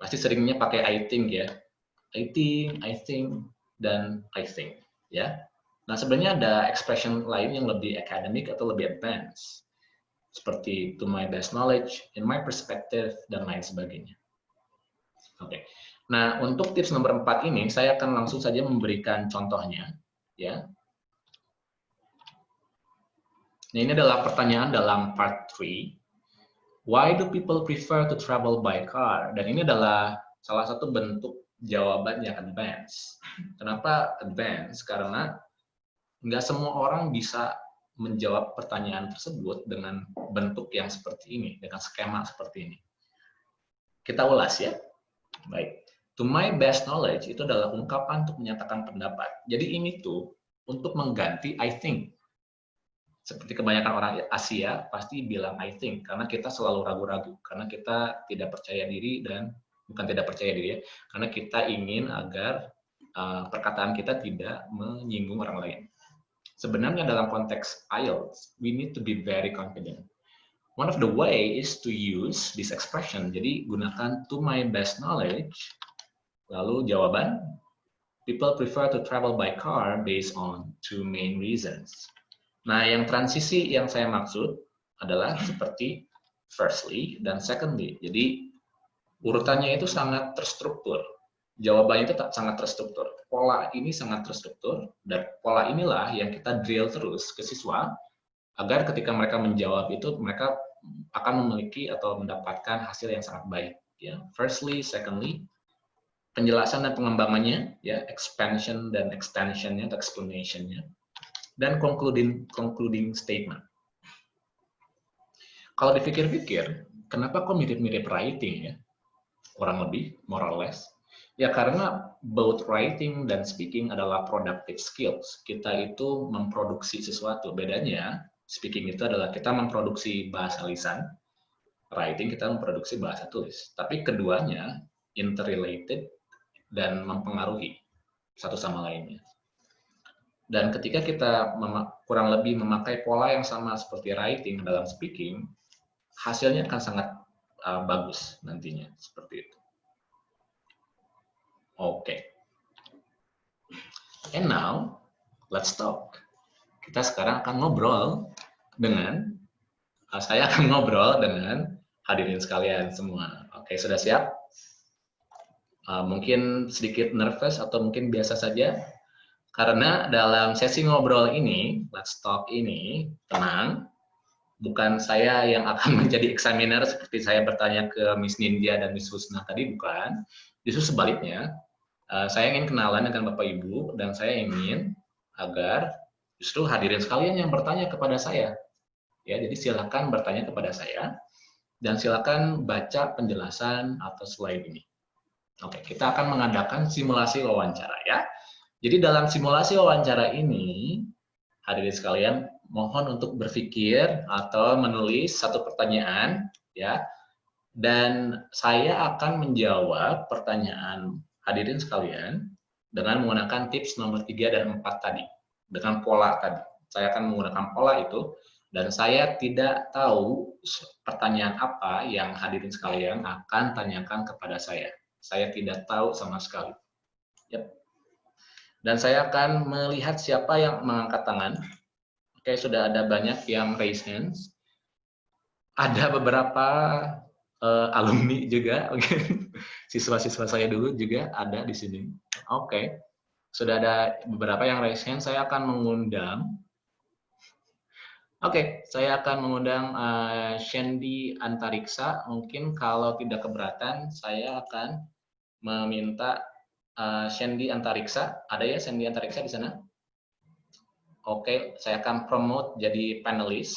Pasti seringnya pakai I think ya. I think, I think, dan I think. ya. Nah, sebenarnya ada expression lain yang lebih akademik atau lebih advance seperti to my best knowledge, in my perspective, dan lain sebagainya. Oke, okay. nah untuk tips nomor empat ini, saya akan langsung saja memberikan contohnya. ya. Nah, ini adalah pertanyaan dalam part 3. Why do people prefer to travel by car? Dan ini adalah salah satu bentuk jawaban yang advance. Kenapa advance? Karena nggak semua orang bisa menjawab pertanyaan tersebut dengan bentuk yang seperti ini, dengan skema seperti ini. Kita ulas ya. Baik. To my best knowledge itu adalah ungkapan untuk menyatakan pendapat. Jadi ini tuh untuk mengganti I think. Seperti kebanyakan orang Asia pasti bilang I think karena kita selalu ragu-ragu karena kita tidak percaya diri dan bukan tidak percaya diri ya, karena kita ingin agar uh, perkataan kita tidak menyinggung orang lain. Sebenarnya dalam konteks IELTS, we need to be very confident. One of the way is to use this expression. Jadi gunakan to my best knowledge. Lalu jawaban, people prefer to travel by car based on two main reasons. Nah, yang transisi yang saya maksud adalah seperti firstly dan secondly. Jadi urutannya itu sangat terstruktur. Jawabannya itu sangat terstruktur. Pola ini sangat terstruktur, dan pola inilah yang kita drill terus ke siswa, agar ketika mereka menjawab itu, mereka akan memiliki atau mendapatkan hasil yang sangat baik. Ya, Firstly, secondly, penjelasan dan pengembangannya, ya, expansion dan extensionnya, explanationnya, dan concluding, concluding statement. Kalau dipikir-pikir, kenapa kok mirip-mirip writing ya? kurang lebih, more or less. Ya karena both writing dan speaking adalah productive skills. Kita itu memproduksi sesuatu. Bedanya, speaking itu adalah kita memproduksi bahasa lisan, writing kita memproduksi bahasa tulis. Tapi keduanya interrelated dan mempengaruhi satu sama lainnya. Dan ketika kita kurang lebih memakai pola yang sama seperti writing dalam speaking, hasilnya akan sangat uh, bagus nantinya seperti itu. Oke. Okay. And now let's talk. Kita sekarang akan ngobrol dengan uh, saya akan ngobrol dengan hadirin sekalian semua. Oke, okay, sudah siap? Uh, mungkin sedikit nervous atau mungkin biasa saja karena dalam sesi ngobrol ini, let's talk ini, tenang, bukan saya yang akan menjadi examiner seperti saya bertanya ke Miss Nindya dan Miss Husna tadi, bukan. Justru sebaliknya, uh, saya ingin kenalan dengan Bapak Ibu dan saya ingin agar justru hadirin sekalian yang bertanya kepada saya. Ya, jadi silakan bertanya kepada saya dan silakan baca penjelasan atas slide ini. Oke, kita akan mengadakan simulasi wawancara ya. Jadi dalam simulasi wawancara ini, hadirin sekalian, mohon untuk berpikir atau menulis satu pertanyaan ya. Dan saya akan menjawab pertanyaan hadirin sekalian dengan menggunakan tips nomor 3 dan 4 tadi dengan pola tadi. Saya akan menggunakan pola itu dan saya tidak tahu pertanyaan apa yang hadirin sekalian akan tanyakan kepada saya. Saya tidak tahu sama sekali. Yep. Dan saya akan melihat siapa yang mengangkat tangan Oke, sudah ada banyak yang raise hands. Ada beberapa uh, alumni juga, siswa-siswa saya dulu juga ada di sini. Oke, sudah ada beberapa yang raise hand. Saya akan mengundang. Oke, saya akan mengundang uh, Shandy Antariksa. Mungkin kalau tidak keberatan, saya akan meminta uh, Shandy Antariksa. Ada ya Shandy Antariksa di sana? Oke, saya akan promote jadi panelis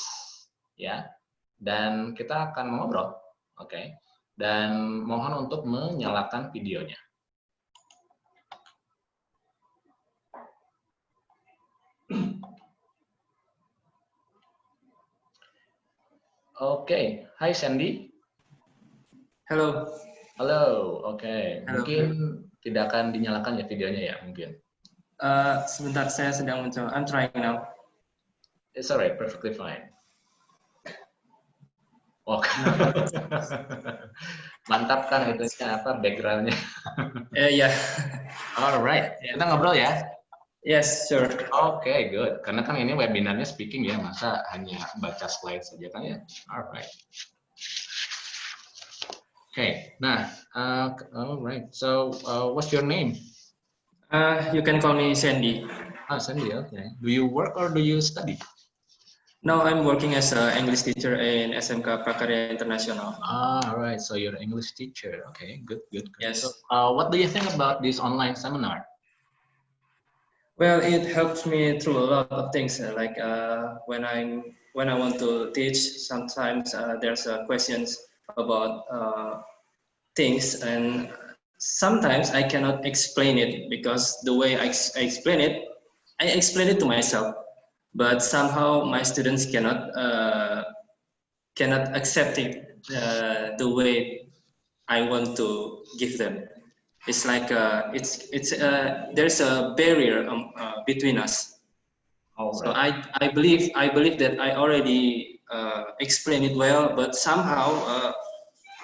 ya. Dan kita akan ngobrol. Oke. Dan mohon untuk menyalakan videonya. Oke, okay. Hai Sandy. Halo. Halo, oke. Okay. Mungkin tidak akan dinyalakan ya videonya ya, mungkin. Uh, sebentar, saya sedang mencoba. I'm trying now. It's alright, perfectly fine. Oke. Mantap kan itu apa backgroundnya? Eh ya. Yeah. Alright, yeah. kita ngobrol ya. Yes, sure. Oke, okay, good. Karena kan ini webinarnya speaking ya, masa hanya baca slide saja kan ya? Alright. Okay. nah, uh, alright. So, uh, what's your name? Uh, you can call me Sandy. Ah, Sandy, okay. Do you work or do you study? Now I'm working as an English teacher in SMK Prakarya International. Ah, right. So you're an English teacher. Okay, good, good. good. Yes. So, uh, what do you think about this online seminar? Well, it helps me through a lot of things. uh, Like uh, when I'm when I want to teach, sometimes uh, there's uh, questions about uh, things, and sometimes I cannot explain it because the way I, I explain it, I explain it to myself, but somehow my students cannot uh, cannot accept it uh, the way I want to give them it's like uh, it's it's uh, there's a barrier um, uh, between us. All So I I believe I believe that I already explain it well, but somehow uh,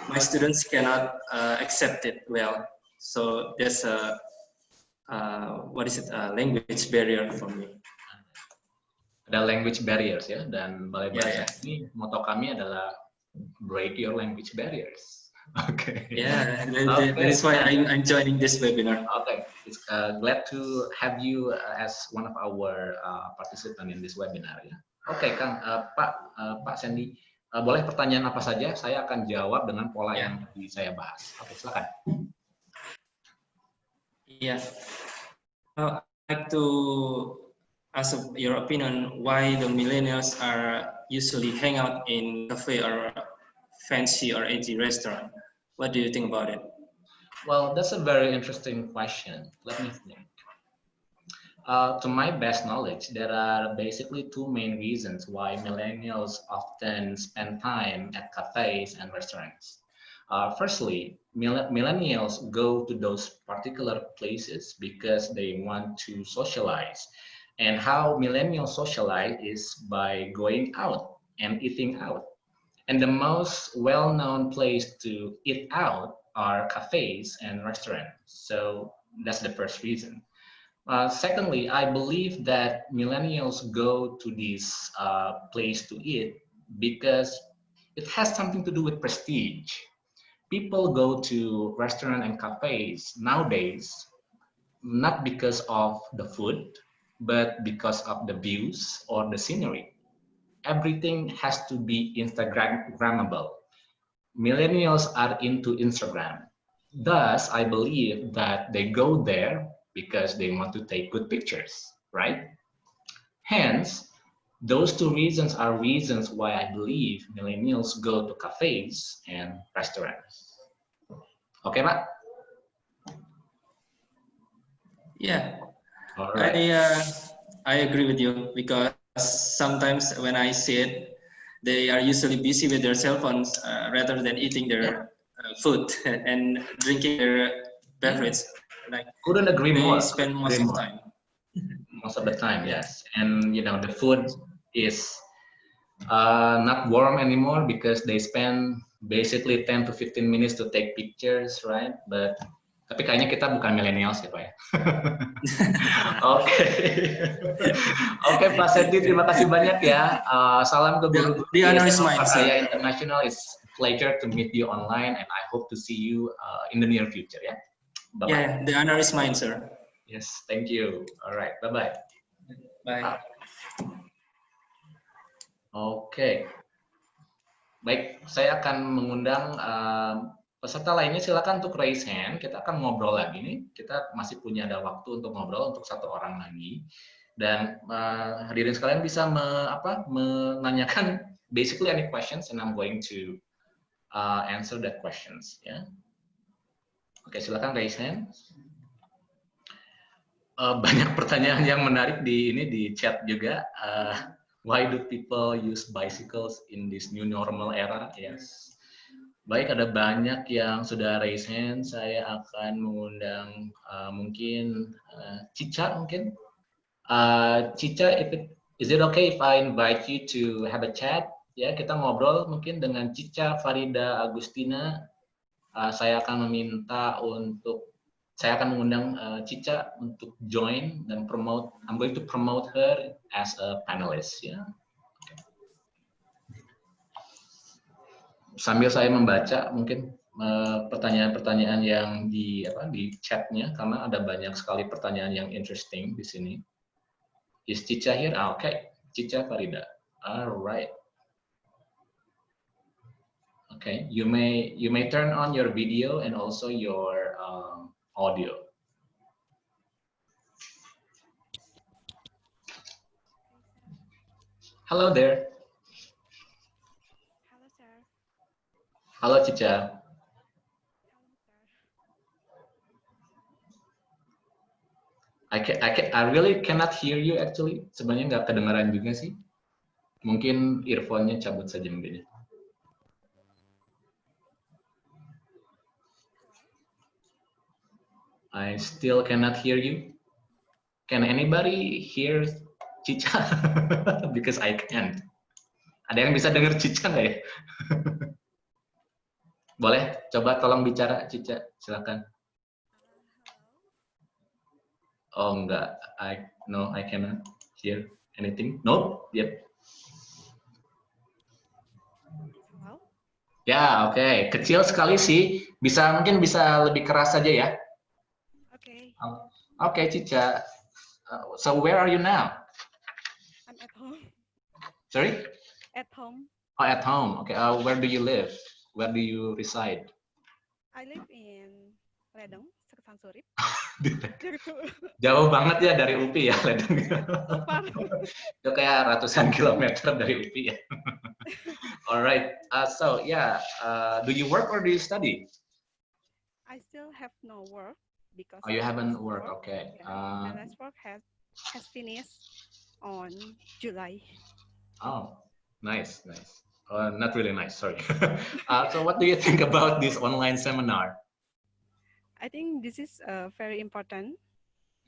my students cannot uh, accept it well. So there's a uh, what is it a language barrier for me. ada language barriers ya dan balai bahasa ya. ini moto kami adalah break your language barriers. Oke. Yeah, that, that- is why I'm, I'm joining this webinar. Okay, it's uh, glad to have you uh, as one of our uh, participant in this webinar ya. Oke, Kang, uh, Pak uh, Pak Sandy, uh, boleh pertanyaan apa saja? Saya akan jawab dengan pola Ya. yang tadi saya bahas. Oke, silakan. Yeah. Uh, I'd like to ask your opinion why the millennials are usually hang out in cafe or fancy or edgy restaurant. What do you think about it? Well, that's a very interesting question. Let me think. Uh, to my best knowledge, there are basically two main reasons why millennials often spend time at cafes and restaurants. Uh, firstly, mill- millennials go to those particular places because they want to socialize. And how millennials socialize is by going out and eating out. And the most well-known place to eat out are cafes and restaurants. So that's the first reason. Uh, secondly, I believe that millennials go to this uh, place to eat because it has something to do with prestige. People go to restaurants and cafes nowadays not because of the food, but because of the views or the scenery. Everything has to be Instagrammable millennials are into Instagram. Thus, I believe that they go there because they want to take good pictures, right? Hence, those two reasons are reasons why I believe millennials go to cafes and restaurants. Okay, Pak? Yeah, All right. I uh, I agree with you because sometimes when I see it, they are usually busy with their cell phones uh, rather than eating their uh, food and drinking their beverage. Like Couldn't agree they more. spend most Agree of more. the time. most of the time yes. And you know the food is uh, not warm anymore because they spend basically 10 to 15 minutes to take pictures right? But tapi kayaknya kita bukan millennials ya pak ya? Oke. Oke Pak Seti terima kasih banyak ya. Uh, salam ke guru The- honor is mine, saya international. It's pleasure to meet you online and I hope to see you uh, in the near future ya bye bye Yeah, the honor is mine, sir. yes thank you all right bye bye Bye. Oke. Baik, saya akan mengundang um, peserta lainnya silakan untuk raise hand. Kita akan ngobrol lagi nih. Kita masih punya ada waktu untuk ngobrol untuk satu orang lagi. Dan uh, hadirin sekalian bisa me, apa, menanyakan basically any questions and I'm going to uh, answer that questions ya. Oke, silakan raise hand. Uh, banyak pertanyaan yang menarik di ini di chat juga. Uh, why do people use bicycles in this new normal era? Yes. Baik, ada banyak yang sudah raise hand. Saya akan mengundang uh, mungkin uh, Cica mungkin. Uh, Cica, if it, is it okay if I invite you to have a chat? Ya, kita ngobrol mungkin dengan Cica Farida Agustina. Uh, saya akan meminta untuk saya akan mengundang uh, Cica untuk join dan promote. I'm going to promote her as a panelist. Ya. Sambil saya membaca mungkin eh, pertanyaan-pertanyaan yang di apa di chatnya karena ada banyak sekali pertanyaan yang interesting di sini. Is Cica here? Ah, Oke, Cica Farida. All right. Okay, you may you may turn on your video and also your um, audio. Hello there. Hello, sir. Halo Cica. I can, I can, I really cannot hear you actually. Sebenarnya nggak kedengaran juga sih. Mungkin earphone-nya cabut saja mungkin. I still cannot hear you. Can anybody hear Cica? Because I can't. Ada yang bisa dengar Cica nggak ya? Boleh, coba tolong bicara Cica, silakan. Oh enggak, I no I cannot hear anything. No, yep. Ya, oke. Kecil sekali sih. Bisa mungkin bisa lebih keras saja ya. Okay, Cica. Uh, so where are you now? I'm at home. Sorry? At home. Oh, at home. Okay. Uh, where do you live? Where do you reside? I live in Ledeng, Seketan Surip. Jauh banget ya dari UPI ya, Ledeng. Far. Itu kayak ratusan kilometer dari UPI ya. Alright. Uh, so yeah, uh, do you work or do you study? I still have no work because Oh, you haven't worked. work- Okay. yeah, Uh, my last work has has finished on July. Oh, nice, nice. Uh, not really nice, sorry. uh, so what do you think about this online seminar? I think this is uh, very important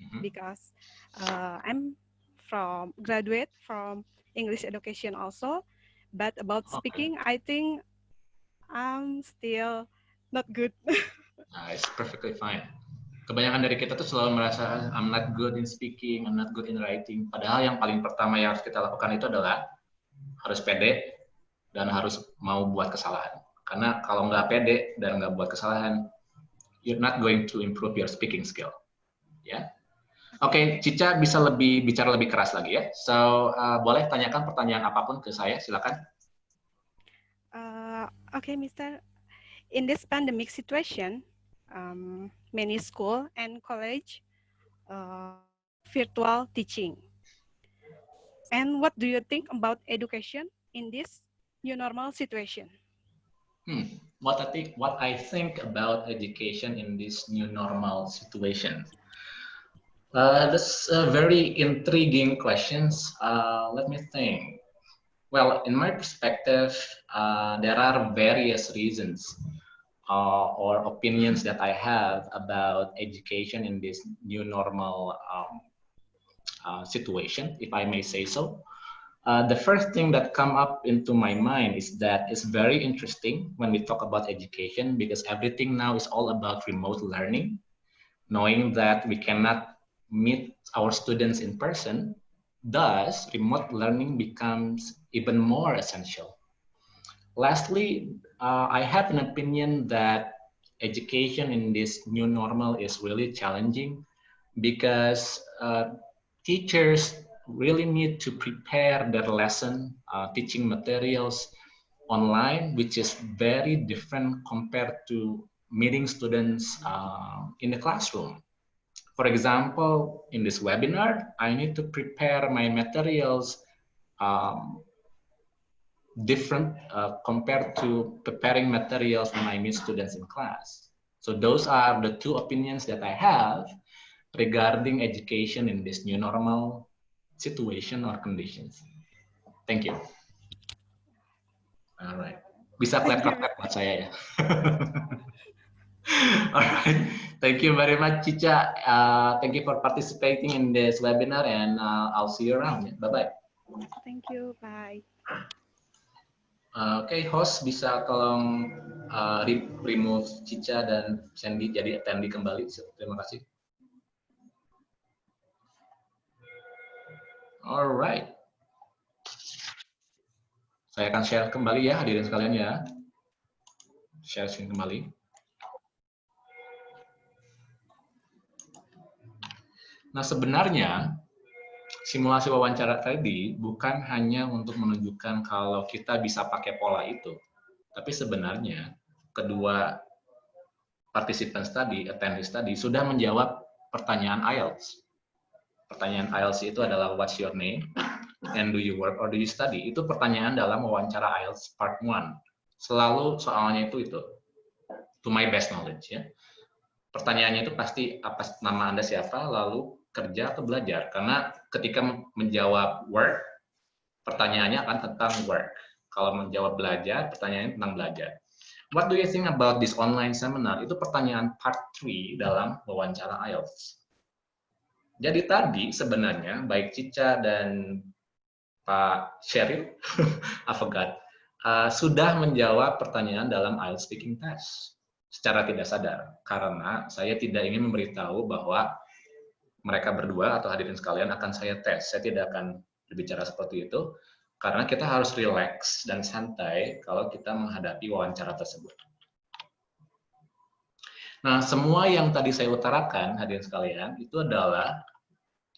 Mhm. because uh, I'm from graduate from English education also, but about Okay. speaking, I think I'm still not good. It's perfectly fine. Kebanyakan dari kita tuh selalu merasa I'm not good in speaking, I'm not good in writing. Padahal yang paling pertama yang harus kita lakukan itu adalah harus pede dan harus mau buat kesalahan. Karena kalau nggak pede dan nggak buat kesalahan, you're not going to improve your speaking skill. Ya. Oke, Cica bisa lebih bicara lebih keras lagi ya. So, uh, boleh tanyakan pertanyaan apa pun ke saya, silakan. Uh, okay, Mr. In this pandemic situation, um, many school and college uh, virtual teaching. And what do you think about education in this new normal situation? Hmm, what I think what I think about education in this new normal situation. Uh, that's a very intriguing questions. Uh, let me think. Well, in my perspective, uh, there are various reasons uh, or opinions that I have about education in this new normal um, uh, situation, if I may say so. Uh, the first thing that come up into my mind is that it's very interesting when we talk about education because everything now is all about remote learning. Knowing that we cannot meet our students in person, thus remote learning becomes even more essential. Lastly, uh, I have an opinion that education in this new normal is really challenging because uh, teachers really need to prepare their lesson, uh, teaching materials online, which is very different compared to meeting students uh, in the classroom. For example, in this webinar, I need to prepare my materials um, different uh, compared to preparing materials when I meet students in class. So those are the two opinions that I have regarding education in this new normal situation or conditions. Thank you. All right. Bisa clap clap clap buat saya ya. All right. Thank you very much, Cica. Uh, thank you for participating in this webinar and uh, I'll see you around. Bye bye. Thank you. Bye. Uh, Oke, host bisa tolong uh, re- remove Cica dan Sandy jadi attendee kembali. Terima kasih. Alright. Saya akan share kembali ya hadirin sekalian ya. Share screen kembali. Nah sebenarnya simulasi wawancara tadi bukan hanya untuk menunjukkan kalau kita bisa pakai pola itu, tapi sebenarnya kedua partisipan tadi, attendees tadi, sudah menjawab pertanyaan IELTS. Pertanyaan IELTS itu adalah what's your name and do you work or do you study? Itu pertanyaan dalam wawancara IELTS part 1. Selalu soalnya itu itu. To my best knowledge ya. Pertanyaannya itu pasti apa nama Anda siapa, lalu kerja atau belajar. Karena ketika menjawab work, pertanyaannya akan tentang work. Kalau menjawab belajar, pertanyaannya tentang belajar. What do you think about this online seminar? Itu pertanyaan part 3 dalam wawancara IELTS. Jadi tadi sebenarnya baik Cica dan Pak Sheryl, I forgot, uh, sudah menjawab pertanyaan dalam IELTS speaking test secara tidak sadar. Karena saya tidak ingin memberitahu bahwa mereka berdua atau hadirin sekalian akan saya tes. Saya tidak akan berbicara seperti itu karena kita harus relax dan santai kalau kita menghadapi wawancara tersebut. Nah, semua yang tadi saya utarakan, hadirin sekalian, itu adalah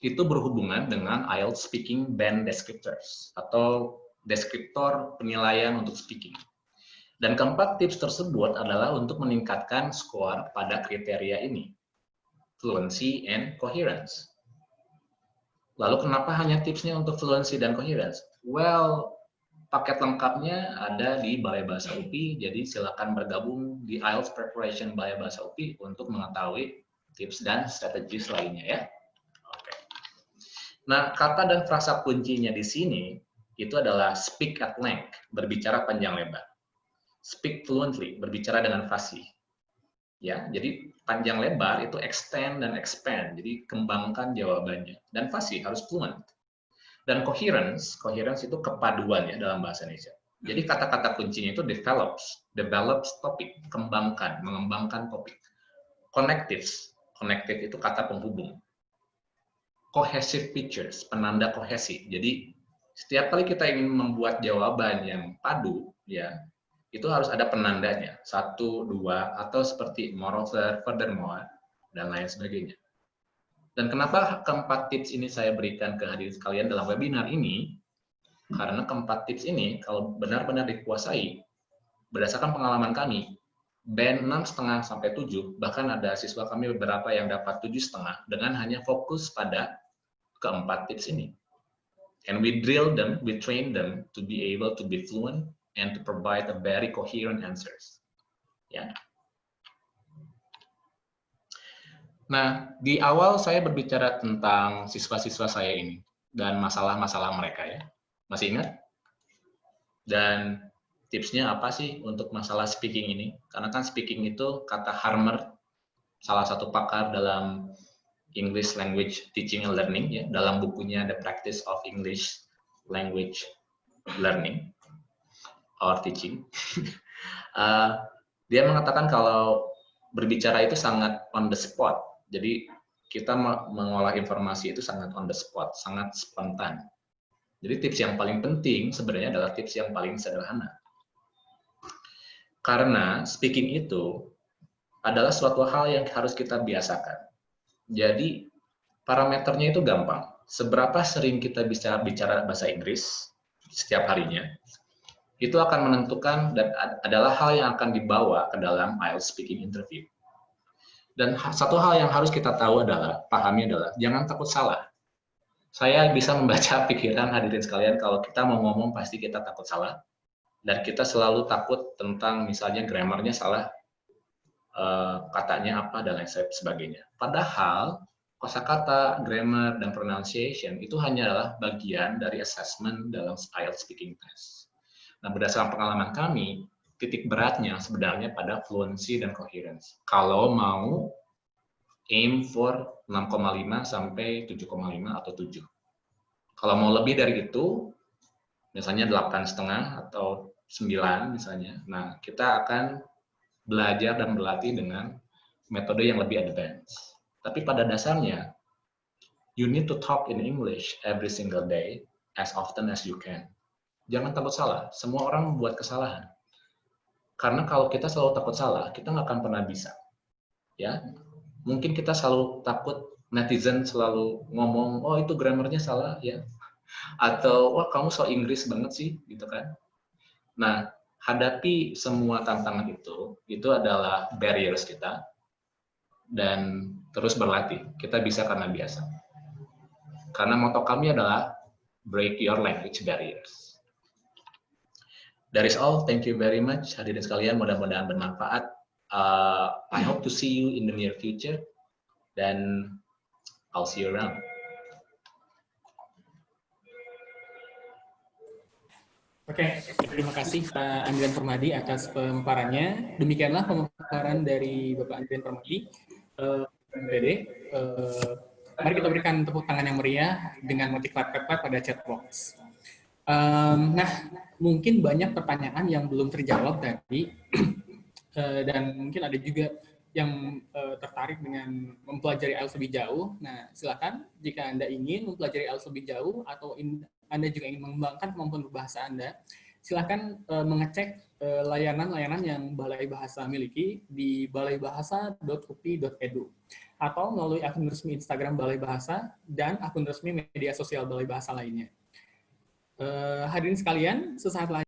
itu berhubungan dengan IELTS Speaking Band Descriptors atau deskriptor penilaian untuk speaking. Dan keempat tips tersebut adalah untuk meningkatkan skor pada kriteria ini, fluency and coherence. Lalu kenapa hanya tipsnya untuk fluency dan coherence? Well, paket lengkapnya ada di Balai Bahasa UPI, jadi silakan bergabung di IELTS Preparation Balai Bahasa UPI untuk mengetahui tips dan strategi lainnya ya. Oke. Nah, kata dan frasa kuncinya di sini itu adalah speak at length, berbicara panjang lebar. Speak fluently, berbicara dengan fasih. Ya, jadi panjang lebar itu extend dan expand. Jadi kembangkan jawabannya. Dan fasih harus fluent. Dan coherence, coherence itu kepaduan ya dalam bahasa Indonesia. Jadi kata-kata kuncinya itu develops, develops topik, kembangkan, mengembangkan topik. Connectives, connective itu kata penghubung. Cohesive features, penanda kohesi. Jadi setiap kali kita ingin membuat jawaban yang padu, ya itu harus ada penandanya. Satu dua atau seperti moreover furthermore dan lain sebagainya. Dan kenapa keempat tips ini saya berikan ke hadirin sekalian dalam webinar ini? Karena keempat tips ini kalau benar-benar dikuasai berdasarkan pengalaman kami band enam setengah sampai tujuh bahkan ada siswa kami beberapa yang dapat tujuh setengah dengan hanya fokus pada keempat tips ini. And we drill them we train them to be able to be fluent and to provide a very coherent answers. Ya. Nah, di awal saya berbicara tentang siswa-siswa saya ini dan masalah-masalah mereka ya. Masih ingat? Dan tipsnya apa sih untuk masalah speaking ini? Karena kan speaking itu kata Harmer, salah satu pakar dalam English Language Teaching and Learning ya, dalam bukunya The Practice of English Language Learning or teaching, uh, dia mengatakan kalau berbicara itu sangat on the spot. Jadi kita mengolah informasi itu sangat on the spot, sangat spontan. Jadi tips yang paling penting sebenarnya adalah tips yang paling sederhana. Karena speaking itu adalah suatu hal yang harus kita biasakan. Jadi parameternya itu gampang. Seberapa sering kita bisa bicara bahasa Inggris setiap harinya, itu akan menentukan dan adalah hal yang akan dibawa ke dalam IELTS speaking interview. Dan satu hal yang harus kita tahu adalah, pahami adalah, jangan takut salah. Saya bisa membaca pikiran hadirin sekalian, kalau kita mau ngomong pasti kita takut salah. Dan kita selalu takut tentang misalnya grammarnya salah, eh, katanya apa, dan lain sebagainya. Padahal, kosakata, grammar, dan pronunciation itu hanya adalah bagian dari assessment dalam IELTS speaking test Nah, berdasarkan pengalaman kami, titik beratnya sebenarnya pada fluency dan coherence. Kalau mau aim for 6,5 sampai 7,5 atau 7. Kalau mau lebih dari itu, misalnya 8 setengah atau 9 misalnya, nah kita akan belajar dan berlatih dengan metode yang lebih advance. Tapi pada dasarnya, you need to talk in English every single day as often as you can. Jangan takut salah. Semua orang membuat kesalahan. Karena kalau kita selalu takut salah, kita nggak akan pernah bisa. Ya, mungkin kita selalu takut netizen selalu ngomong, oh itu grammarnya salah ya, atau wah kamu so Inggris banget sih, gitu kan. Nah, hadapi semua tantangan itu, itu adalah barriers kita, dan terus berlatih. Kita bisa karena biasa. Karena moto kami adalah break your language barriers. That is all. Thank you very much. Hadirin sekalian, mudah-mudahan bermanfaat. Uh, I hope to see you in the near future. Dan I'll see you around. Oke, okay, terima kasih Pak Andrian Permadi atas pemaparannya. Demikianlah pemaparan dari Bapak Andrian Permadi, uh. Uh, mari kita berikan tepuk tangan yang meriah dengan motivasi pada chat box. Um, nah, mungkin banyak pertanyaan yang belum terjawab tadi, uh, dan mungkin ada juga yang uh, tertarik dengan mempelajari IELTS lebih jauh. Nah, silakan jika Anda ingin mempelajari IELTS lebih jauh atau in, anda juga ingin mengembangkan kemampuan berbahasa Anda, silakan uh, mengecek layanan-layanan yang Balai Bahasa miliki di balaibahasa.upi.edu atau melalui akun resmi Instagram Balai Bahasa dan akun resmi media sosial Balai Bahasa lainnya. Uh, hadirin sekalian, sesaat lagi